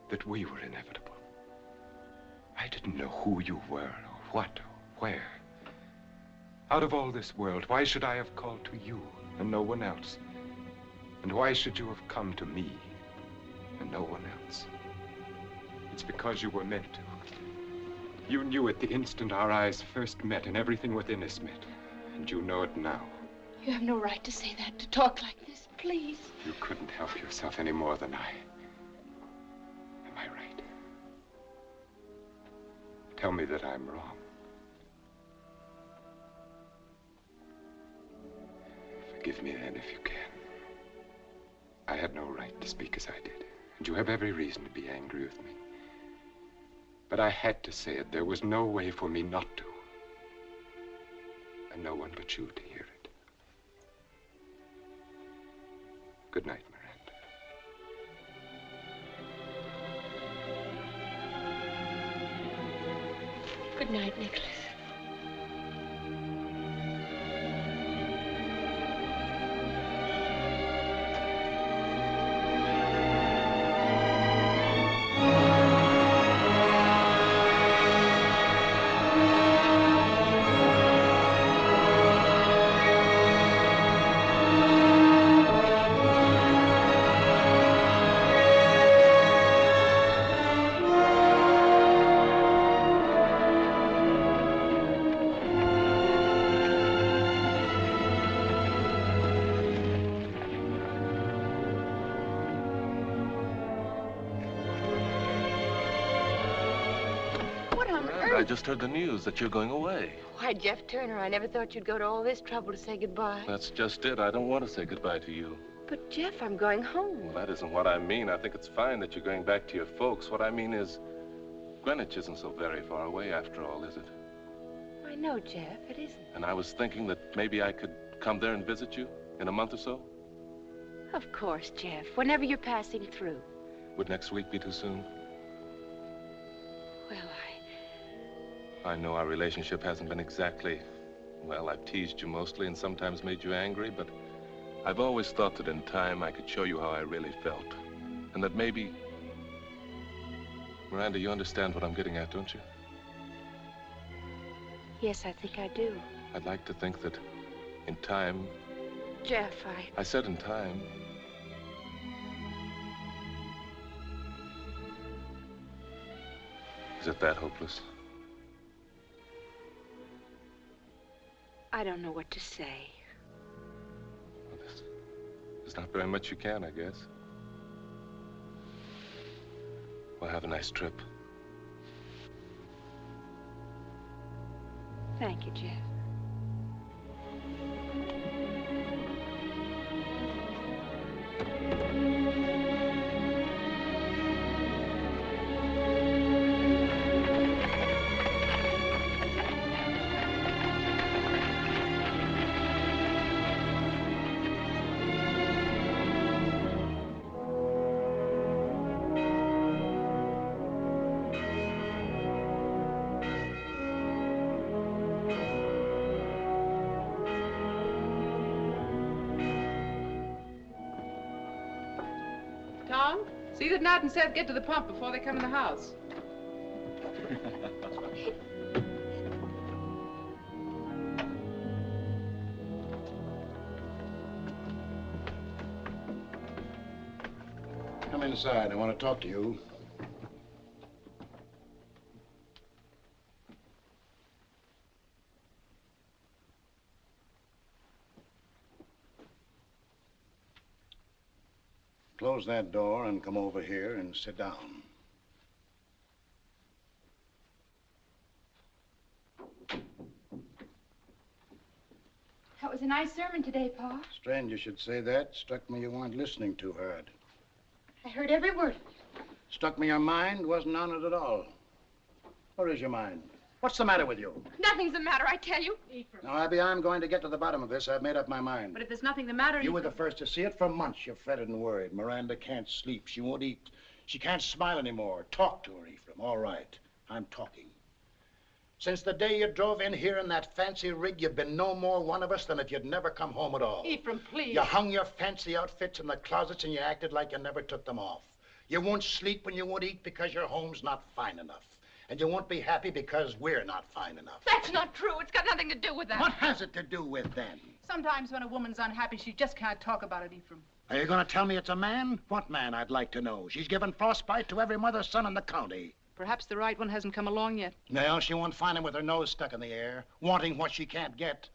that we were inevitable. I didn't know who you were, or what, or where. Out of all this world, why should I have called to you and no one else? And why should you have come to me and no one else? It's because you were meant to. You knew it the instant our eyes first met and everything within us met. And you know it now. You have no right to say that, to talk like this, please. You couldn't help yourself any more than I. Am I right? Tell me that I'm wrong. Forgive me then if you can. I had no right to speak as I did, and you have every reason to be angry with me. But I had to say it. There was no way for me not to. And no one but you to Good night, Miranda. Good night, Nicholas. Just heard the news that you're going away. Why, Jeff Turner, I never thought you'd go to all this trouble to say goodbye. That's just it. I don't want to say goodbye to you. But, Jeff, I'm going home. Well, that isn't what I mean. I think it's fine that you're going back to your folks. What I mean is, Greenwich isn't so very far away after all, is it? I know, Jeff, it isn't. And I was thinking that maybe I could come there and visit you in a month or so. Of course, Jeff, whenever you're passing through. Would next week be too soon? Well, I know our relationship hasn't been exactly... Well, I've teased you mostly and sometimes made you angry, but I've always thought that in time I could show you how I really felt. And that maybe... Miranda, you understand what I'm getting at, don't you? yes, I think I do. I'd like to think that in time... Jeff, I... I said in time... Is it that hopeless? I don't know what to say. well There's not very much you can, I guess. Well, have a nice trip. Thank you, Jeff. Nat get to the pump before they come in the house. Come inside. I want to talk to you. Close that door and come over here and sit down. That was a nice sermon today, Pa. Strange you should say that. Struck me you weren't listening too hard. I heard every word. Struck me your mind wasn't on it at all. Where is your mind? What's the matter with you? Nothing's the matter, I tell you. Now, Abby, I'm going to get to the bottom of this. I've made up my mind. But if there's nothing the matter, You you were the first to see it. For months, you fretted and worried. Miranda can't sleep. She won't eat. She can't smile anymore. Talk to her, Ephraim. All right. I'm talking. Since the day you drove in here in that fancy rig, you've been no more one of us than if you'd never come home at all. Ephraim, please. You hung your fancy outfits in the closets and you acted like you never took them off. You won't sleep when you won't eat because your home's not fine enough. And you won't be happy because we're not fine enough. That's not true. It's got nothing to do with that. What has it to do with then? Sometimes when a woman's unhappy, she just can't talk about it, Ephraim. Are you going to tell me it's a man? What man, I'd like to know? She's given frostbite to every mother's son in the county. Perhaps the right one hasn't come along yet. Well, she won't find him with her nose stuck in the air, wanting what she can't get.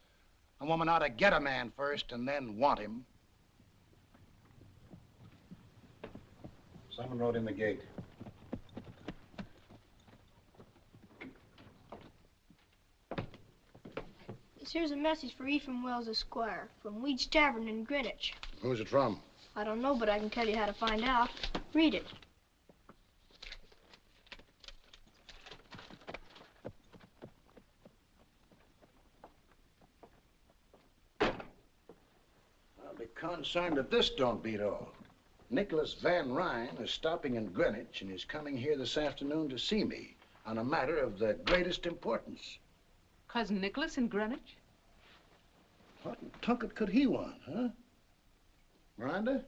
A woman ought to get a man first and then want him. Someone rode in the gate. Here's a message for Ephraim Wells, Esquire, from Weed's Tavern in Greenwich. Who's it from? I don't know, but I can tell you how to find out. Read it. I'll be concerned if this don't beat all. Nicholas Van Ryn is stopping in Greenwich and is coming here this afternoon to see me on a matter of the greatest importance. Cousin Nicholas in Greenwich? What in could he want, huh? Miranda?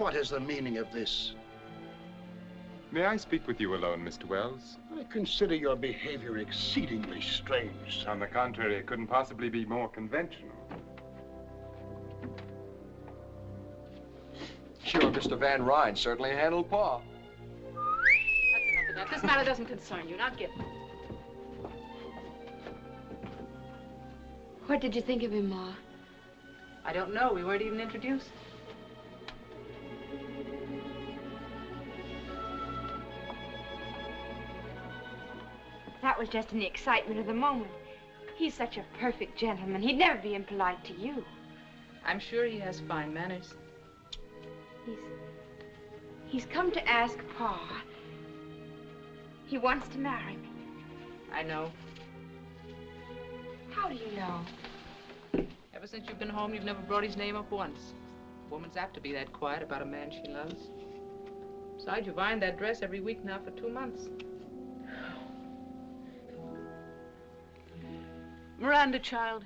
What is the meaning of this? May I speak with you alone, Mr. Wells? I consider your behavior exceedingly strange. On the contrary, it couldn't possibly be more conventional. Sure, Mr. Van Ryn certainly handled Pa. That's enough of that. This matter doesn't concern you. Not get. What did you think of him, Ma? I don't know. We weren't even introduced. Was just in the excitement of the moment. He's such a perfect gentleman. He'd never be impolite to you. I'm sure he has fine manners. He's... He's come to ask Pa. He wants to marry me. I know. How do you know? Ever since you've been home, you've never brought his name up once. A woman's apt to be that quiet about a man she loves. Besides, you've ironed that dress every week now for two months. Miranda, child.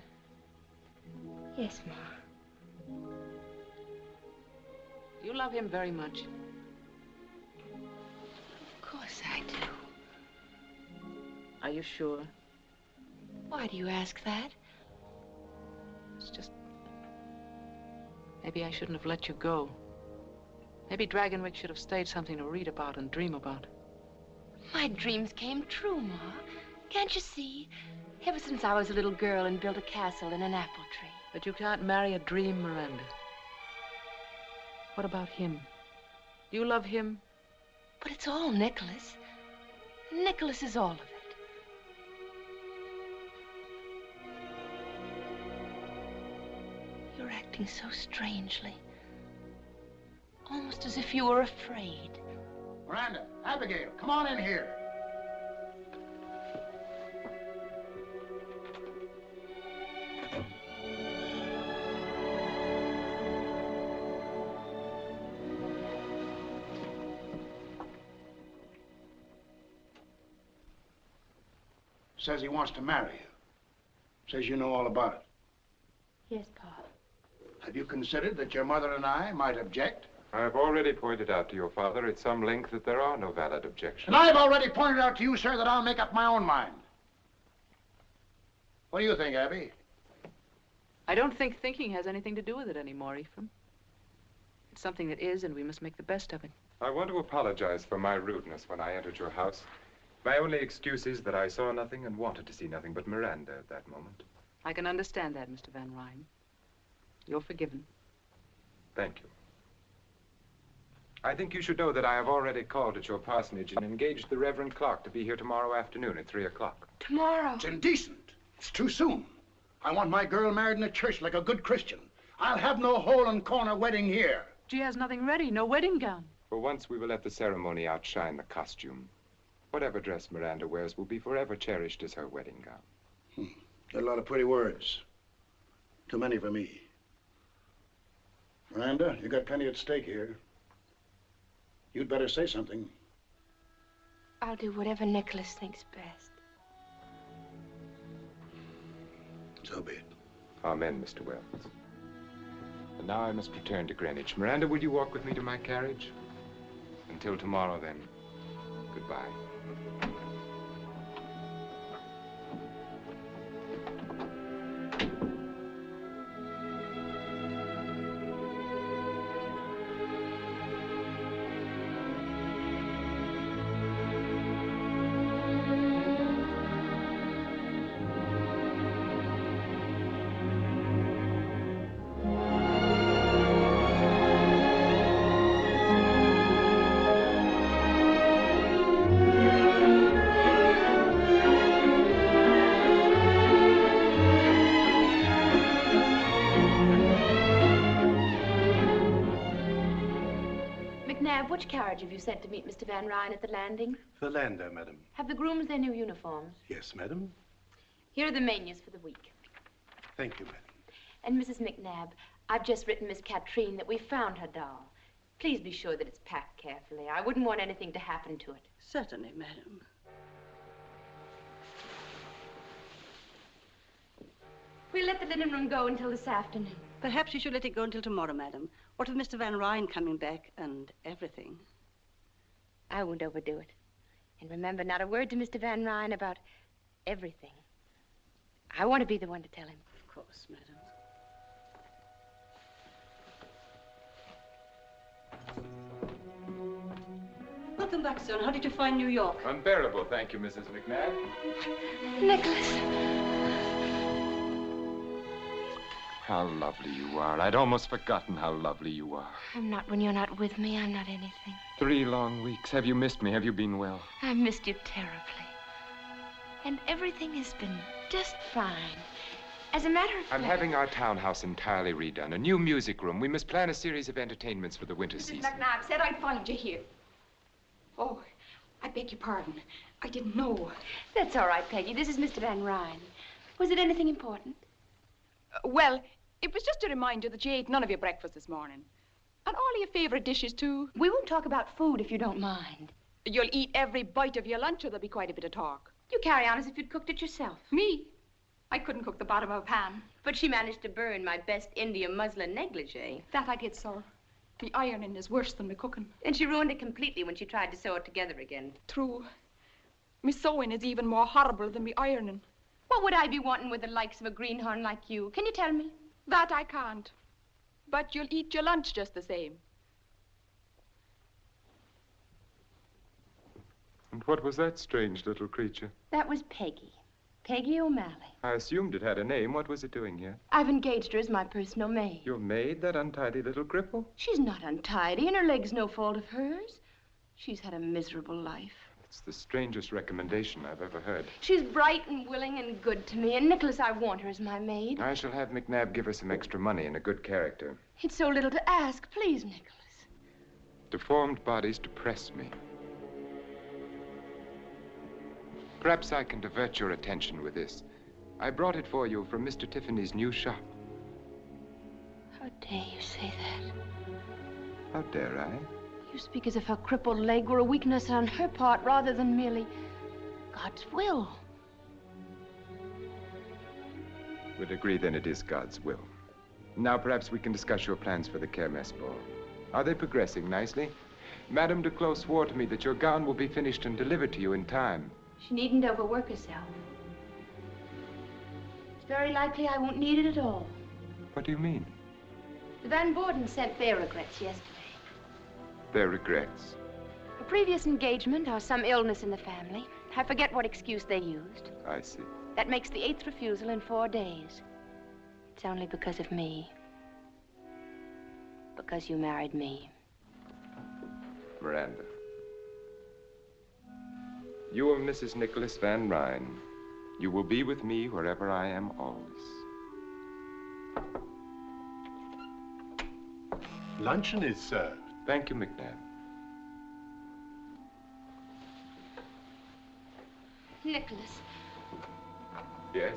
Yes, Ma. You love him very much. Of course I do. Are you sure? Why do you ask that? It's just... Maybe I shouldn't have let you go. Maybe Dragonwyck should have stayed something to read about and dream about. My dreams came true, Ma. Can't you see? Ever since I was a little girl and built a castle in an apple tree. But you can't marry a dream, Miranda. What about him? Do you love him? But it's all Nicholas. Nicholas is all of it. You're acting so strangely. Almost as if you were afraid. Miranda, Abigail, come on in here. Says he wants to marry you. Says you know all about it. Yes, Pa. Have you considered that your mother and I might object? I have already pointed out to your father at some length that there are no valid objections. And I've already pointed out to you, sir, that I'll make up my own mind. What do you think, Abby? I don't think thinking has anything to do with it anymore, Ephraim. It's something that is, and we must make the best of it. I want to apologize for my rudeness when I entered your house. My only excuse is that I saw nothing and wanted to see nothing but Miranda at that moment. I can understand that, Mr. Van Ryn. You're forgiven. Thank you. I think you should know that I have already called at your parsonage and engaged the Reverend Clark to be here tomorrow afternoon at 3 o'clock. Tomorrow? It's indecent. It's too soon. I want my girl married in a church like a good Christian. I'll have no hole and corner wedding here. She has nothing ready, no wedding gown. For once, we will let the ceremony outshine the costume. Whatever dress Miranda wears will be forever cherished as her wedding gown. Hmm. Got a lot of pretty words. Too many for me. Miranda, you got plenty at stake here. You'd better say something. I'll do whatever Nicholas thinks best. So be it. Amen, Mr. Wells. And now I must return to Greenwich. Miranda, will you walk with me to my carriage? Until tomorrow, then. Goodbye. Which carriage have you sent to meet Mr. Van Ryn at the landing? The lander, madam. Have the grooms their new uniforms? Yes, madam. Here are the menus for the week. Thank you, madam. And Mrs. McNabb, I've just written Miss Katrine that we found her doll. Please be sure that it's packed carefully. I wouldn't want anything to happen to it. Certainly, madam. We'll let the linen room go until this afternoon. Perhaps you should let it go until tomorrow, madam. What with Mr. Van Ryn coming back and everything? I won't overdo it. And remember, not a word to Mr. Van Ryn about everything. I want to be the one to tell him. Of course, madam. Welcome back, son. How did you find New York? Unbearable, thank you, Mrs. McNabb. Nicholas. How lovely you are. I'd almost forgotten how lovely you are. I'm not when you're not with me. I'm not anything. Three long weeks. Have you missed me? Have you been well? I missed you terribly. And everything has been just fine. As a matter of fact... I'm fact... having our townhouse entirely redone, a new music room. We must plan a series of entertainments for the winter Mrs. season. McNabb said I'd find you here. Oh, I beg your pardon. I didn't know. That's all right, Peggy. This is Mr. Van Ryn. Was it anything important? Well, it was just a reminder that you ate none of your breakfast this morning. And all your favorite dishes, too. We won't talk about food if you don't mind. You'll eat every bite of your lunch or there'll be quite a bit of talk. You carry on as if you'd cooked it yourself. Me? I couldn't cook the bottom of a pan. But she managed to burn my best India muslin negligee. That I did, sir. The ironing is worse than the cooking. And she ruined it completely when she tried to sew it together again. True. Me sewing is even more horrible than me ironing. What would I be wanting with the likes of a greenhorn like you? Can you tell me? That I can't. But you'll eat your lunch just the same. And what was that strange little creature? That was Peggy. Peggy O'Malley. I assumed it had a name. What was it doing here? I've engaged her as my personal maid. Your maid, that untidy little cripple? She's not untidy, and her leg's no fault of hers. She's had a miserable life. It's the strangest recommendation I've ever heard. She's bright and willing and good to me, and Nicholas, I want her as my maid. I shall have McNabb give her some extra money and a good character. It's so little to ask. Please, Nicholas. Deformed bodies depress me. Perhaps I can divert your attention with this. I brought it for you from Mr. Tiffany's new shop. How dare you say that? How dare I? You speak as if her crippled leg were a weakness on her part rather than merely God's will. We'd agree then it is God's will. Now perhaps we can discuss your plans for the Kermesse ball. Are they progressing nicely? Madame Duclos swore to me that your gown will be finished and delivered to you in time. She needn't overwork herself. It's very likely I won't need it at all. What do you mean? The Van Borden sent their regrets yesterday. Their regrets. A previous engagement or some illness in the family. I forget what excuse they used. I see. That makes the eighth refusal in four days. It's only because of me. Because you married me. Miranda. You are Mrs. Nicholas Van Ryn. You will be with me wherever I am always. Luncheon is served. Thank you, McNabb. Nicholas, Yes?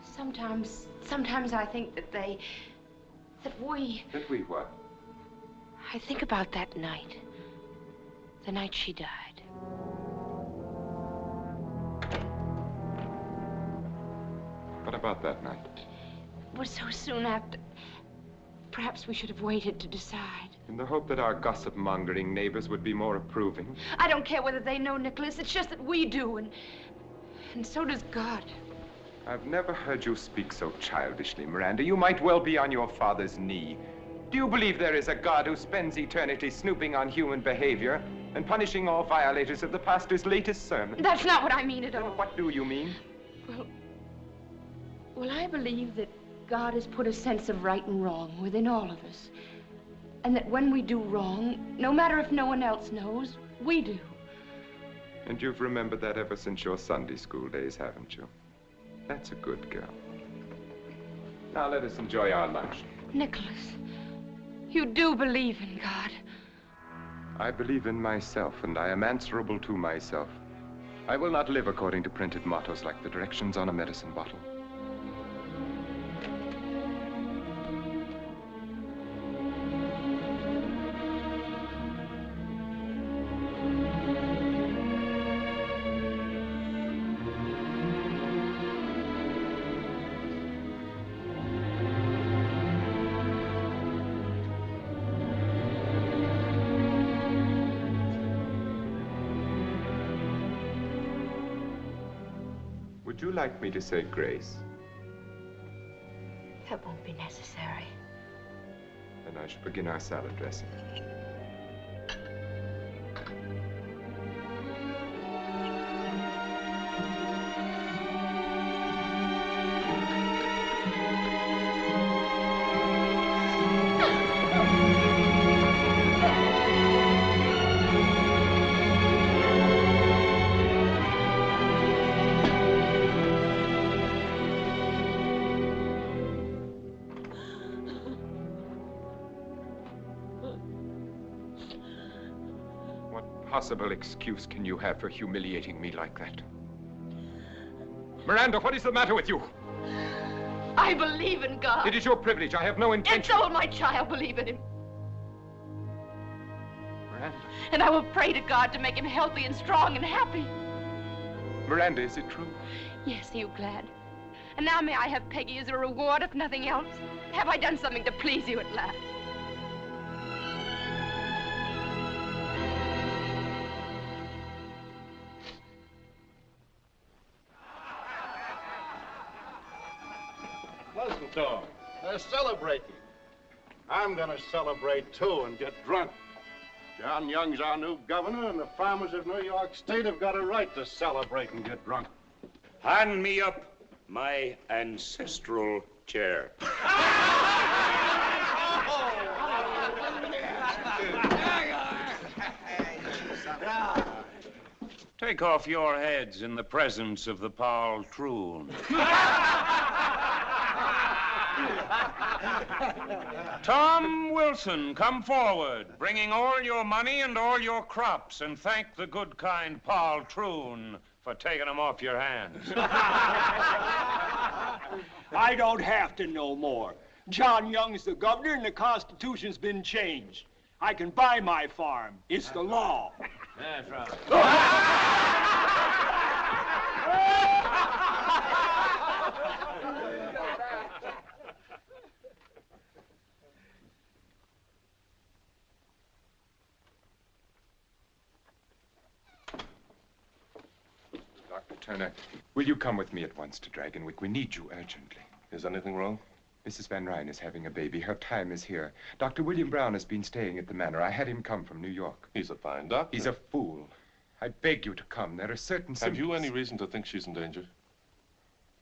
sometimes, sometimes I think that they, that we, That we what? I think about that night. The night she died. What about that night? It was so soon after. Perhaps we should have waited to decide. In the hope that our gossip mongering neighbors would be more approving. I don't care whether they know, Nicholas. It's just that we do, and and so does God. I've never heard you speak so childishly, Miranda. You might well be on your father's knee. Do you believe there is a God who spends eternity snooping on human behavior and punishing all violators of the pastor's latest sermon? That's not what I mean at all. What do you mean? Well, well, I believe that God has put a sense of right and wrong within all of us. And that when we do wrong, no matter if no one else knows, we do. And you've remembered that ever since your Sunday school days, haven't you? That's a good girl. Now let us enjoy our lunch. Nicholas, you do believe in God. I believe in myself, and I am answerable to myself. I will not live according to printed mottos like the directions on a medicine bottle. Like me to say grace? That won't be necessary. Then I shall begin our salad dressing. Possible excuse can you have for humiliating me like that? Miranda, what is the matter with you? I believe in God. It is your privilege. I have no And intention. so will my child believe in him. Miranda. And I will pray to God to make him healthy and strong and happy. Miranda, is it true? Yes, are you glad? And now may I have Peggy as a reward, if nothing else? Have I done something to please you at last? They're uh, celebrating. I'm gonna celebrate too and get drunk. John Young's our new governor, and the farmers of New York State have got a right to celebrate and get drunk. Hand me up my ancestral chair. Take off your heads in the presence of the patroon. Tom Wilson, come forward, bringing all your money and all your crops, and thank the good, kind Paul patroon for taking them off your hands. I don't have to know more. John Young's the governor and the Constitution's been changed. I can buy my farm. It's the law. That's right. Turner, will you come with me at once to Dragonwyck? We need you urgently. Is anything wrong? Mrs. Van Ryn is having a baby. Her time is here. Dr. William Brown has been staying at the manor. I had him come from New York. He's a fine doctor. He's a fool. I beg you to come. There are certain Have you any reason to think she's in danger?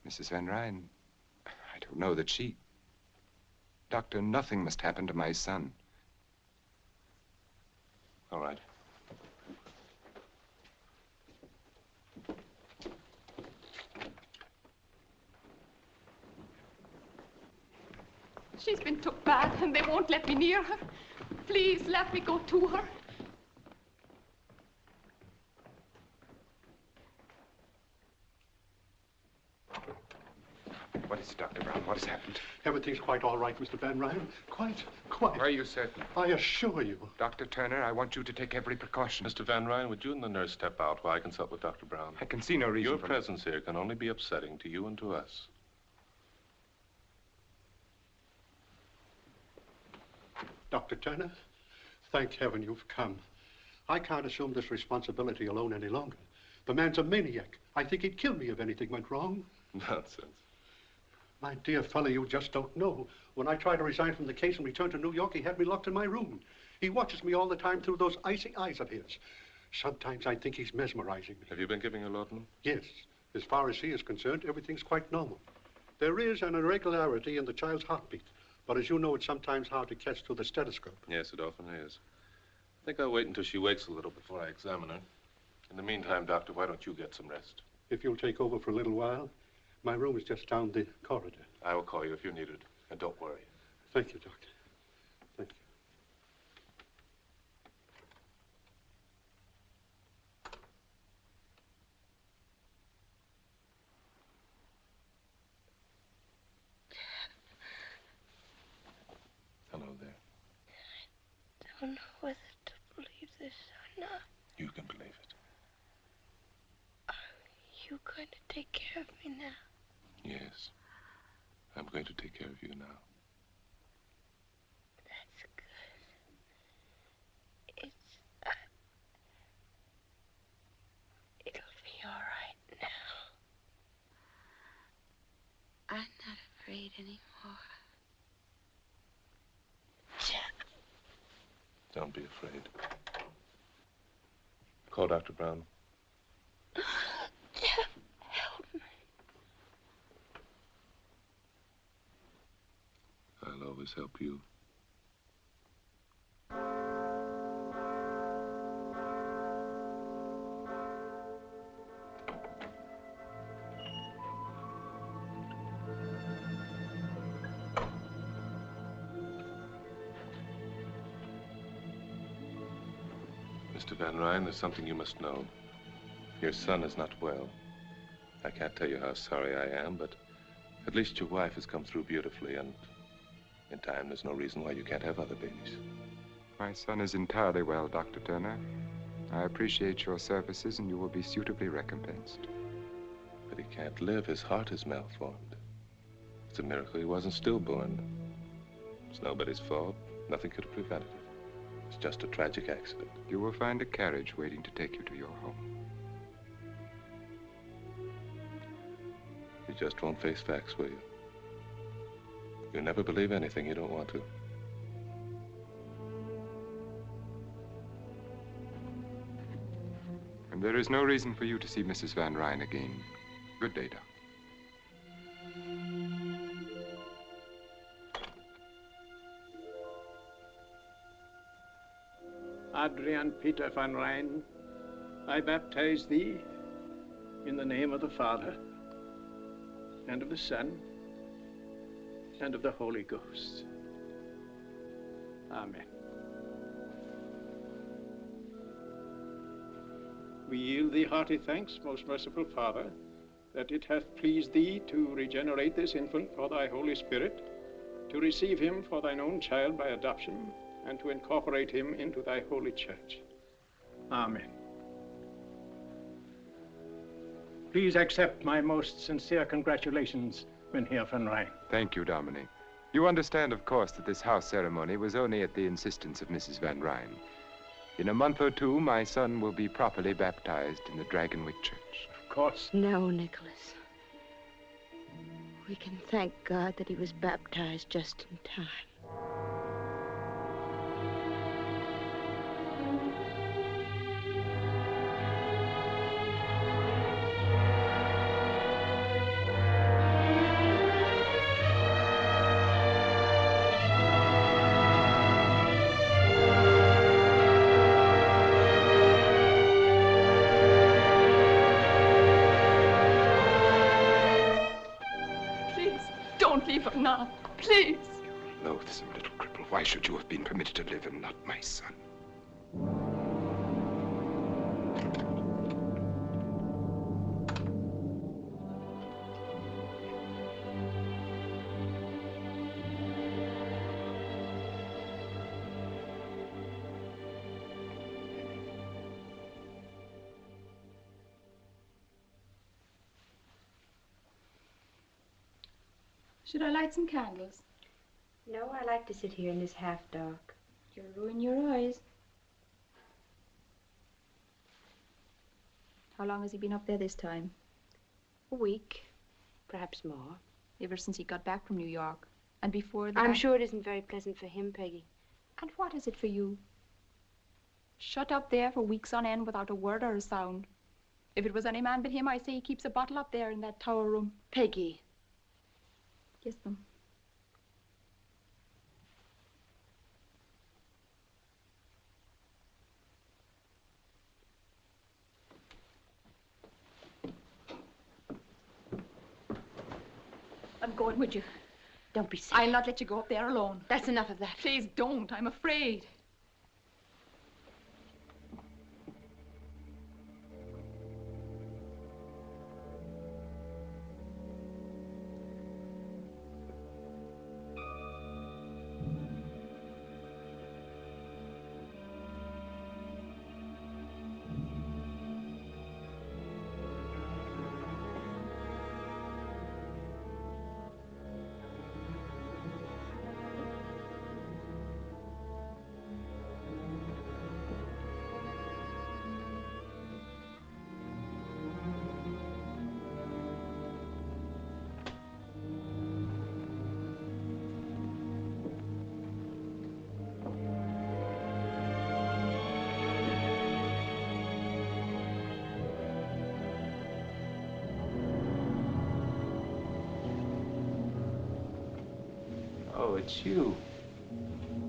Mrs. Van Ryn, I don't know that she... Doctor, nothing must happen to my son. All right. She's been took bad and they won't let me near her. Please let me go to her. What is it, Dr. Brown? What has happened? Everything's quite all right, Mr. Van Ryn. Quite, quite. Are you certain? I assure you. Dr. Turner, I want you to take every precaution. Mr. Van Ryn, would you and the nurse step out while I consult with Dr. Brown? I can see no reason Your for- presence here can only be upsetting to you and to us. Dr. Turner, thank heaven you've come. I can't assume this responsibility alone any longer. The man's a maniac. I think he'd kill me if anything went wrong. Nonsense. My dear fellow, you just don't know. When I tried to resign from the case and return to New York, he had me locked in my room. He watches me all the time through those icy eyes of his. Sometimes I think he's mesmerizing me. Have you been giving her laudanum? Yes, as far as he is concerned, everything's quite normal. There is an irregularity in the child's heartbeat, but as you know, it's sometimes hard to catch through the stethoscope. Yes, it often is. I think I'll wait until she wakes a little before I examine her. In the meantime, Doctor, why don't you get some rest? If you'll take over for a little while, my room is just down the corridor. I will call you if you need it. And don't worry. Thank you, Doctor. Thank you. Hello there. I don't know whether to believe this or not. You can believe it. Are you going to take care of me now? Yes. I'm going to take care of you now. That's good. It's. Uh, it'll be all right now. anymore. Don't be afraid. Call Dr. Brown. Jeff, help me. I'll always help you. There's something you must know. Your son is not well. I can't tell you how sorry I am, but at least your wife has come through beautifully, and in time, there's no reason why you can't have other babies. My son is entirely well, Dr. Turner. I appreciate your services, and you will be suitably recompensed. But he can't live. His heart is malformed. It's a miracle he wasn't stillborn. It's nobody's fault. Nothing could have prevented it. It's just a tragic accident. You will find a carriage waiting to take you to your home. You just won't face facts, will you? You never believe anything you don't want to. And there is no reason for you to see Mrs. Van Ryn again. Good day, Doc. Adrian Peter van Ryn, I baptize thee in the name of the Father, and of the Son, and of the Holy Ghost. Amen. We yield thee hearty thanks, most merciful Father, that it hath pleased thee to regenerate this infant for thy Holy Spirit, to receive him for thine own child by adoption, and to incorporate him into thy holy church. Amen. Please accept my most sincere congratulations, Mynheer van Ryn. Thank you, Dominie. You understand, of course, that this house ceremony was only at the insistence of Mrs. Van Ryn. In a month or two, my son will be properly baptized in the Dragonwyck Church. Of course. No, Nicholas. We can thank God that he was baptized just in time. You have been permitted to live and not my son? Should I light some candles? No, I like to sit here in this half dark. You'll ruin your eyes. How long has he been up there this time? A week, perhaps more. Ever since he got back from New York. And before that. I'm sure it isn't very pleasant for him, Peggy. And what is it for you? Shut up there for weeks on end without a word or a sound. If it was any man but him, I say he keeps a bottle up there in that tower room. Peggy. Kiss them. I'm going with you. Don't be silly. I'll not let you go up there alone. That's enough of that. Please don't. I'm afraid.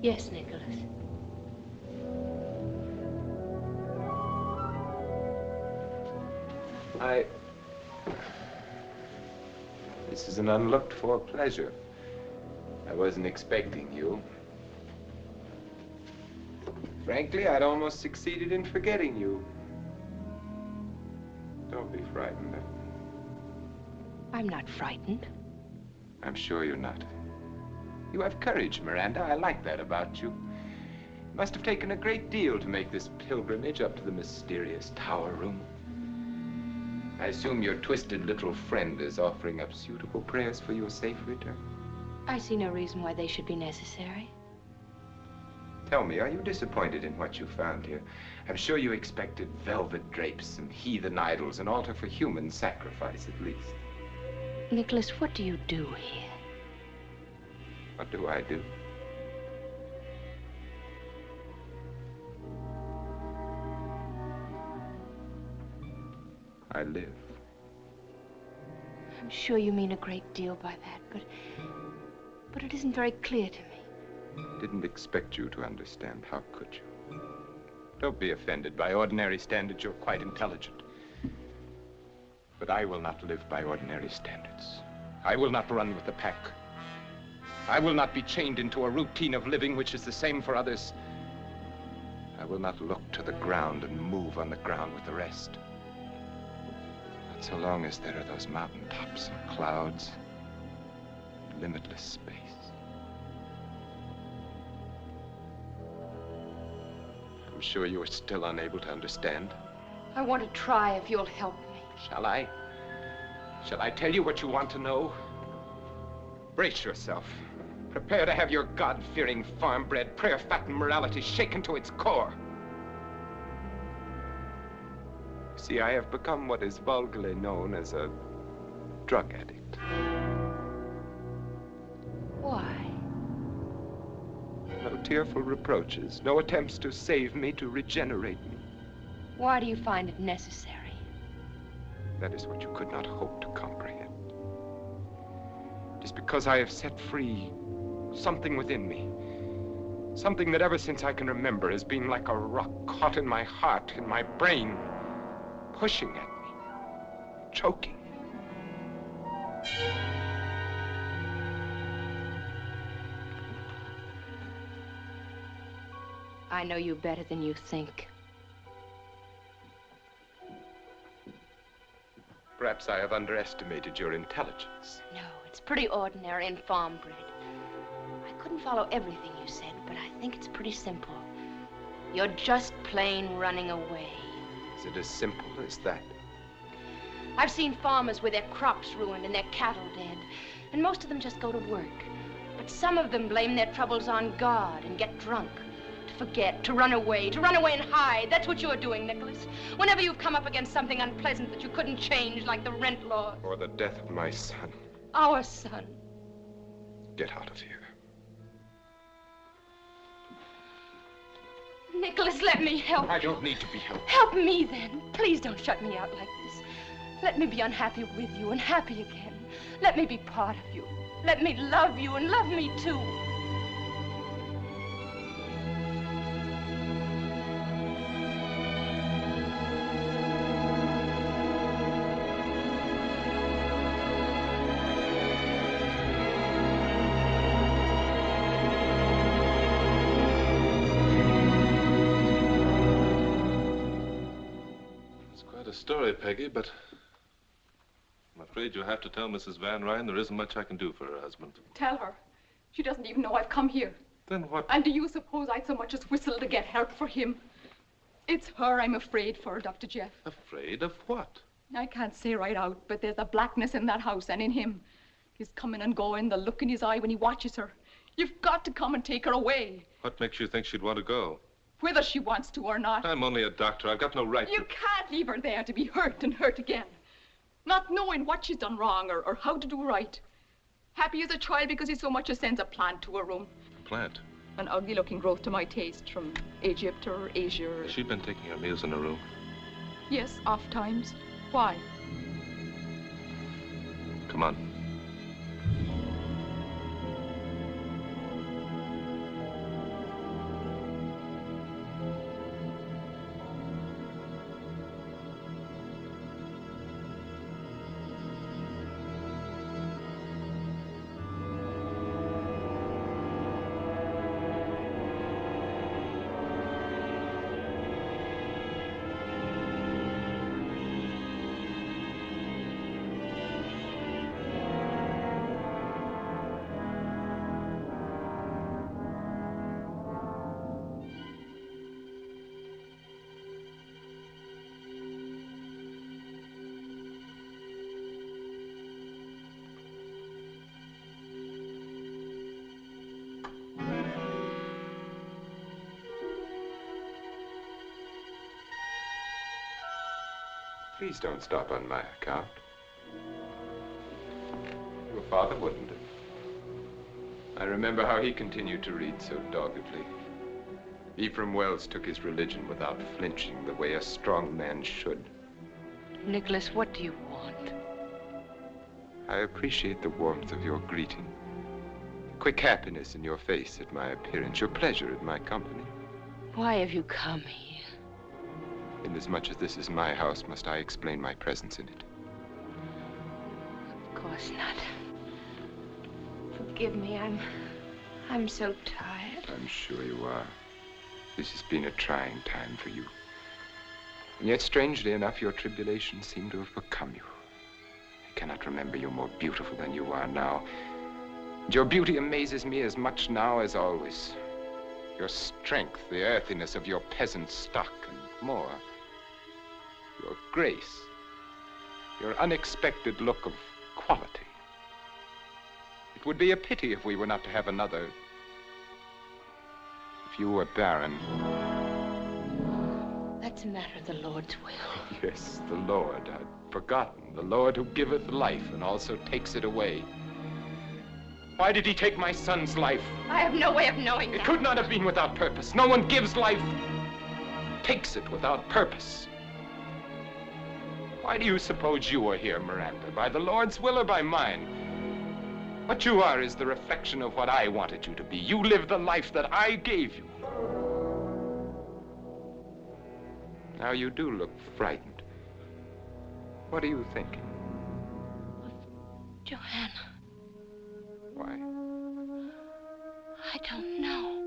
Yes, Nicholas. I. This is an unlooked for pleasure. I wasn't expecting you. Frankly, I'd almost succeeded in forgetting you. Don't be frightened. I'm not frightened. I'm sure you're not. You have courage, Miranda. I like that about you. It must have taken a great deal to make this pilgrimage up to the mysterious tower room. I assume your twisted little friend is offering up suitable prayers for your safe return. I see no reason why they should be necessary. Tell me, are you disappointed in what you found here? I'm sure you expected velvet drapes and heathen idols, an altar for human sacrifice, at least. Nicholas, what do you do here? What do I do? I live. I'm sure you mean a great deal by that, but... But it isn't very clear to me. Didn't expect you to understand. How could you? Don't be offended. By ordinary standards, you're quite intelligent. But I will not live by ordinary standards. I will not run with the pack. I will not be chained into a routine of living which is the same for others. I will not look to the ground and move on the ground with the rest. Not so long as there are those mountain tops and clouds, and limitless space. I'm sure you are still unable to understand. I want to try if you'll help me. Shall I? Shall I tell you what you want to know? Brace yourself. Prepare to have your God-fearing, farm-bred, prayer-fattened morality shaken to its core. See, I have become what is vulgarly known as a drug addict. Why? No tearful reproaches, no attempts to save me, to regenerate me. Why do you find it necessary? That is what you could not hope to comprehend. It is because I have set free something within me. Something that ever since I can remember has been like a rock caught in my heart, in my brain, pushing at me, choking. I know you better than you think. Perhaps I have underestimated your intelligence. No, it's pretty ordinary and farm bred. I couldn't follow everything you said, but I think it's pretty simple. You're just plain running away. Is it as simple as that? I've seen farmers with their crops ruined and their cattle dead, and most of them just go to work. But some of them blame their troubles on God and get drunk. To forget, to run away, to run away and hide. That's what you're doing, Nicholas. Whenever you've come up against something unpleasant that you couldn't change, like the rent law. Or the death of my son. Our son. Get out of here. Nicholas, let me help. I don't need to be helped. Help me then. Please don't shut me out like this. Let me be unhappy with you and happy again. Let me be part of you. Let me love you and love me too. Story, Peggy, but I'm afraid you'll have to tell Mrs. Van Ryn there isn't much I can do for her husband. Tell her. She doesn't even know I've come here. Then what? And do you suppose I'd so much as whistle to get help for him? It's her I'm afraid for, Dr. Jeff. Afraid of what? I can't say right out, but there's a blackness in that house and in him. He's coming and going, the look in his eye when he watches her. You've got to come and take her away, What makes you think she'd want to go? Whether she wants to or not. I'm only a doctor. I've got no right You to... can't leave her there to be hurt and hurt again. Not knowing what she's done wrong or, or how to do right. Happy as a child because he so much as sends a plant to her room. Plant. An ugly looking growth to my taste from Egypt or Asia. Or... Has she been taking her meals in her room? Yes, oft times. Why? Come on. Please don't stop on my account. Your father wouldn't have. I remember how he continued to read so doggedly. Ephraim Wells took his religion without flinching the way a strong man should. Nicholas, what do you want? I appreciate the warmth of your greeting, the quick happiness in your face at my appearance, your pleasure at my company. Why have you come here? Inasmuch as this is my house, must I explain my presence in it? Of course not. Forgive me, I'm... I'm so tired. I'm sure you are. This has been a trying time for you. And yet, strangely enough, your tribulations seem to have become you. I cannot remember you more beautiful than you are now. And your beauty amazes me as much now as always. Your strength, the earthiness of your peasant stock, and more. Grace, your unexpected look of quality. It would be a pity if we were not to have another. If you were barren. That's a matter of the Lord's will. Yes, the Lord. I'd forgotten. The Lord who giveth life and also takes it away. Why did he take my son's life? I have no way of knowing It that. could not have been without purpose. No one gives life, takes it without purpose. Why do you suppose you are here, Miranda? By the Lord's will or by mine? What you are is the reflection of what I wanted you to be. You live the life that I gave you. Now you do look frightened. What are you thinking? Johanna, Why? I don't know.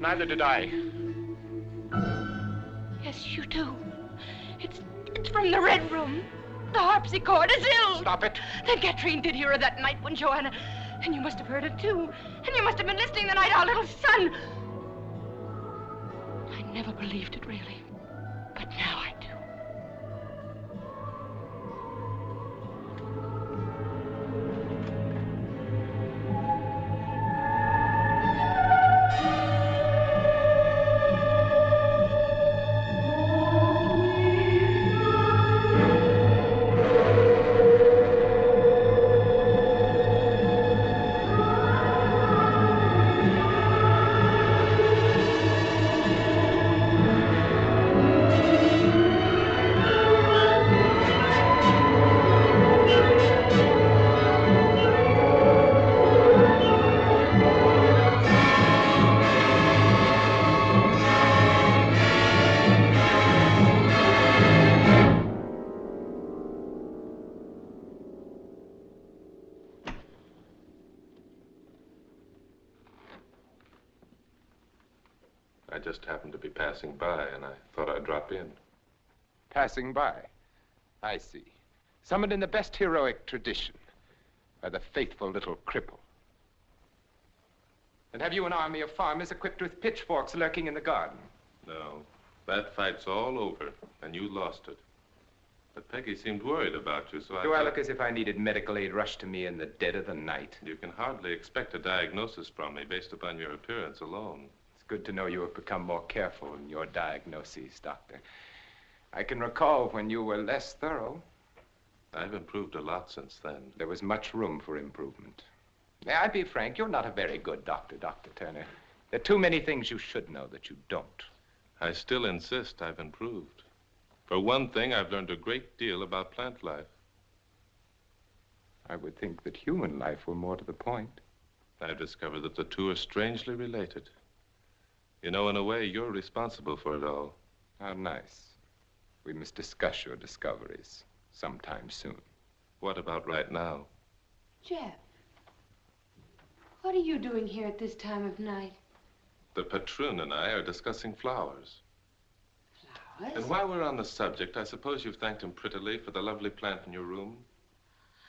Neither did I. Yes, you do. It's it's from the red room. The harpsichord is ill. Stop it. Then Katrine did hear her that night when Johanna. And you must have heard it too. And you must have been listening the night our little son. I never believed it really. Passing by. I see. Summoned in the best heroic tradition by the faithful little cripple. And have you an army of farmers equipped with pitchforks lurking in the garden? No, that fight's all over, and you lost it. But Peggy seemed worried about you, so I Do I look as if I needed medical aid rushed to me in the dead of the night? You can hardly expect a diagnosis from me based upon your appearance alone. It's good to know you have become more careful in your diagnoses, Doctor. I can recall when you were less thorough. I've improved a lot since then. There was much room for improvement. May I be frank? You're not a very good doctor, Dr. Turner. There are too many things you should know that you don't. I still insist I've improved. For one thing, I've learned a great deal about plant life. I would think that human life were more to the point. I've discovered that the two are strangely related. You know, in a way, you're responsible for it all. How nice. We must discuss your discoveries sometime soon. What about right now? Jeff, what are you doing here at this time of night? The patroon and I are discussing flowers. Flowers? And while we're on the subject, I suppose you've thanked him prettily for the lovely plant in your room?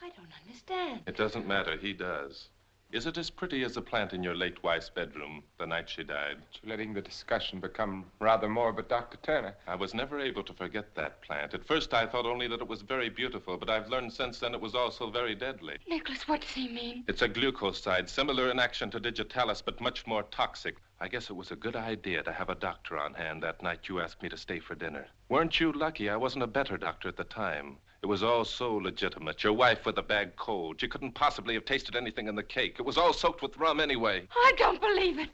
I don't understand. It doesn't matter, he does. Is it as pretty as the plant in your late wife's bedroom the night she died? You're letting the discussion become rather morbid, Dr. Turner. I was never able to forget that plant. At first, I thought only that it was very beautiful, but I've learned since then it was also very deadly. Nicholas, what does he mean? It's a glucoside, similar in action to digitalis, but much more toxic. I guess it was a good idea to have a doctor on hand that night you asked me to stay for dinner. Weren't you lucky I wasn't a better doctor at the time? It was all so legitimate. Your wife with a bad cold. She couldn't possibly have tasted anything in the cake. It was all soaked with rum anyway. I don't believe it.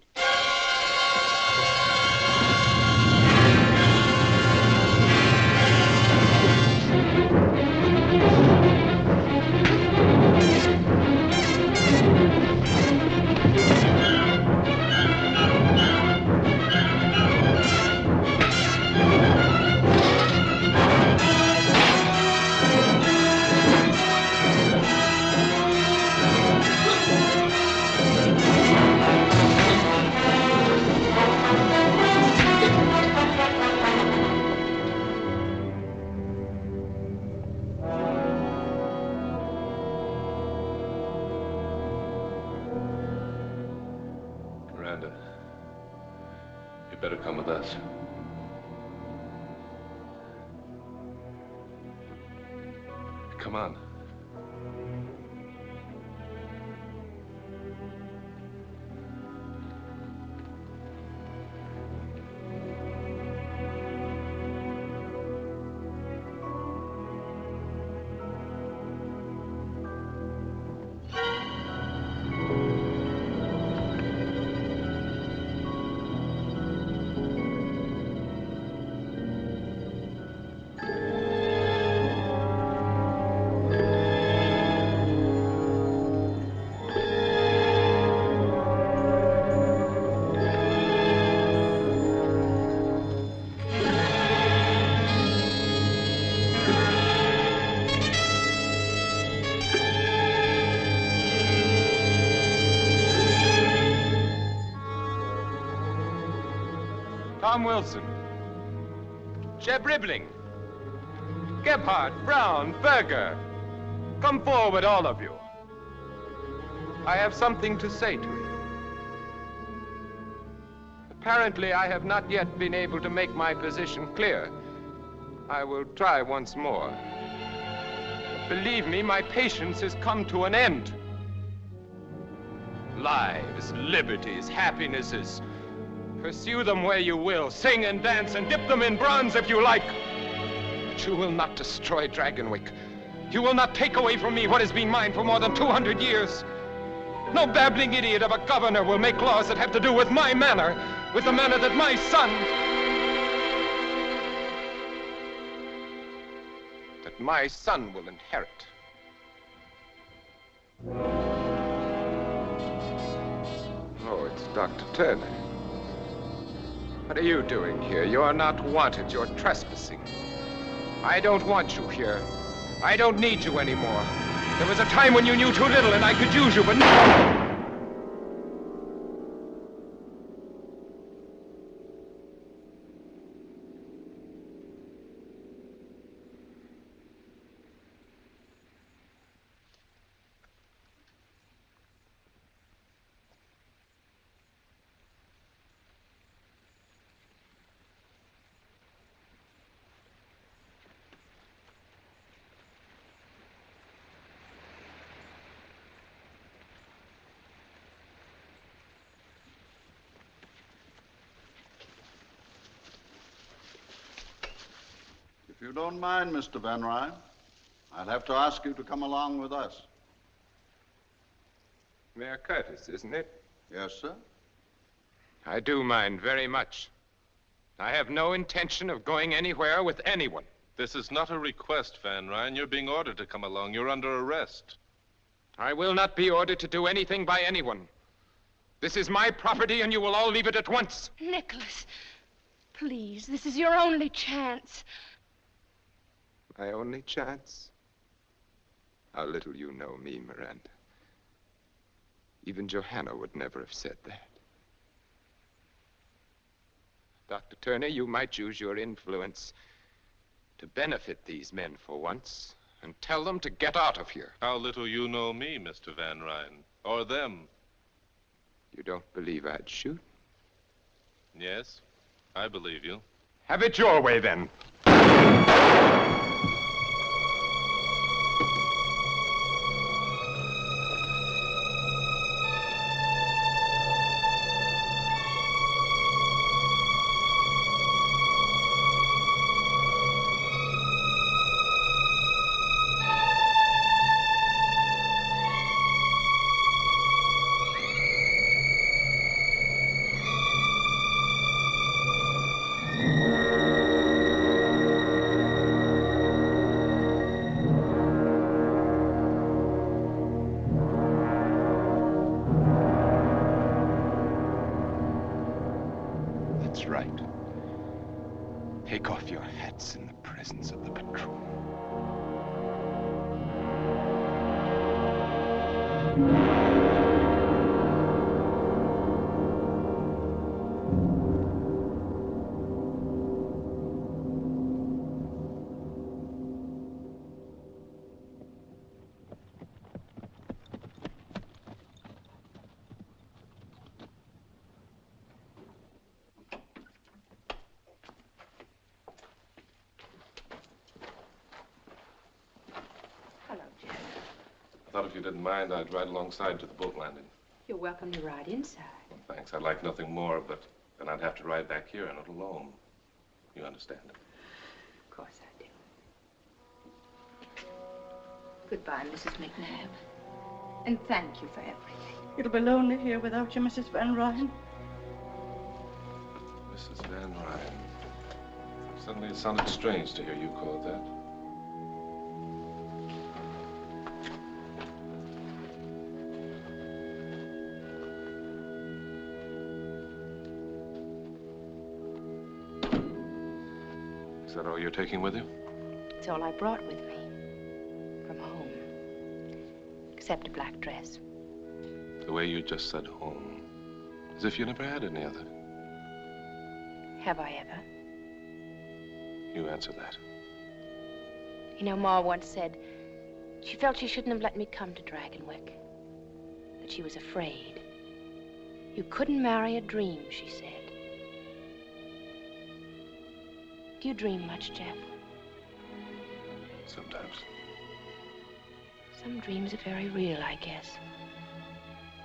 Us. Come on. Tom Wilson. Jeb Ribbling. Gebhardt, Brown, Berger. Come forward, all of you. I have something to say to you. Apparently, I have not yet been able to make my position clear. I will try once more. Believe me, my patience has come to an end. Lives, liberties, happinesses. Pursue them where you will. Sing and dance and dip them in bronze if you like. But you will not destroy Dragonwyck. You will not take away from me what has been mine for more than 200 years. No babbling idiot of a governor will make laws that have to do with my manor, with the manor that my son. that my son will inherit. Oh, it's Dr. Turner. What are you doing here? You're not wanted. You're trespassing. I don't want you here. I don't need you anymore. There was a time when you knew too little and I could use you, but now. Don't mind, Mr. Van Ryn, I'd have to ask you to come along with us. Mayor Curtis, isn't it? Yes, sir. I do mind very much. I have no intention of going anywhere with anyone. This is not a request, Van Ryn. You're being ordered to come along. You're under arrest. I will not be ordered to do anything by anyone. This is my property, and you will all leave it at once. Nicholas, please, this is your only chance. My only chance? How little you know me, Miranda. Even Johanna would never have said that. Dr. Turner, you might use your influence to benefit these men for once and tell them to get out of here. How little you know me, Mr. Van Ryn. Or them. You don't believe I'd shoot? Yes, I believe you. Have it your way, then. If you didn't mind, I'd ride alongside to the boat landing. You're welcome to ride inside. Thanks. I'd like nothing more, but then I'd have to ride back here and not alone. You understand? Of course I do. Goodbye, Mrs. McNabb. And thank you for everything. It'll be lonely here without you, Mrs. Van Ryn. Mrs. Van Ryn. Suddenly it sounded strange to hear you called that. All you're taking with you? It's all I brought with me. From home. Except a black dress. The way you just said home. As if you never had any other. Have I ever? You answer that. You know, Ma once said she felt she shouldn't have let me come to Dragonwyck. That she was afraid. You couldn't marry a dream, she said. Do you dream much, Jeff? Sometimes. Some dreams are very real, I guess.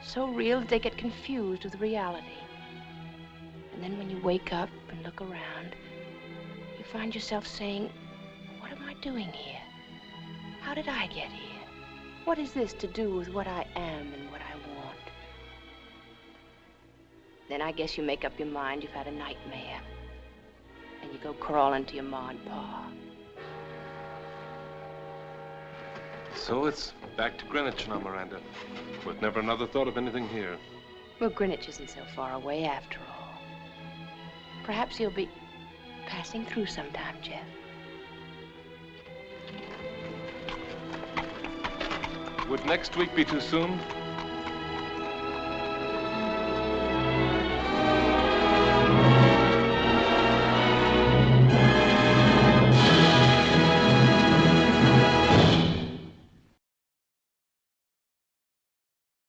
So real that they get confused with reality. And then when you wake up and look around, you find yourself saying, What am I doing here? How did I get here? What is this to do with what I am and what I want? Then I guess you make up your mind you've had a nightmare. Go crawling to your ma and pa. So it's back to Greenwich now, Miranda. With never another thought of anything here. Well, Greenwich isn't so far away after all. Perhaps you'll be passing through sometime, Jeff. Would next week be too soon?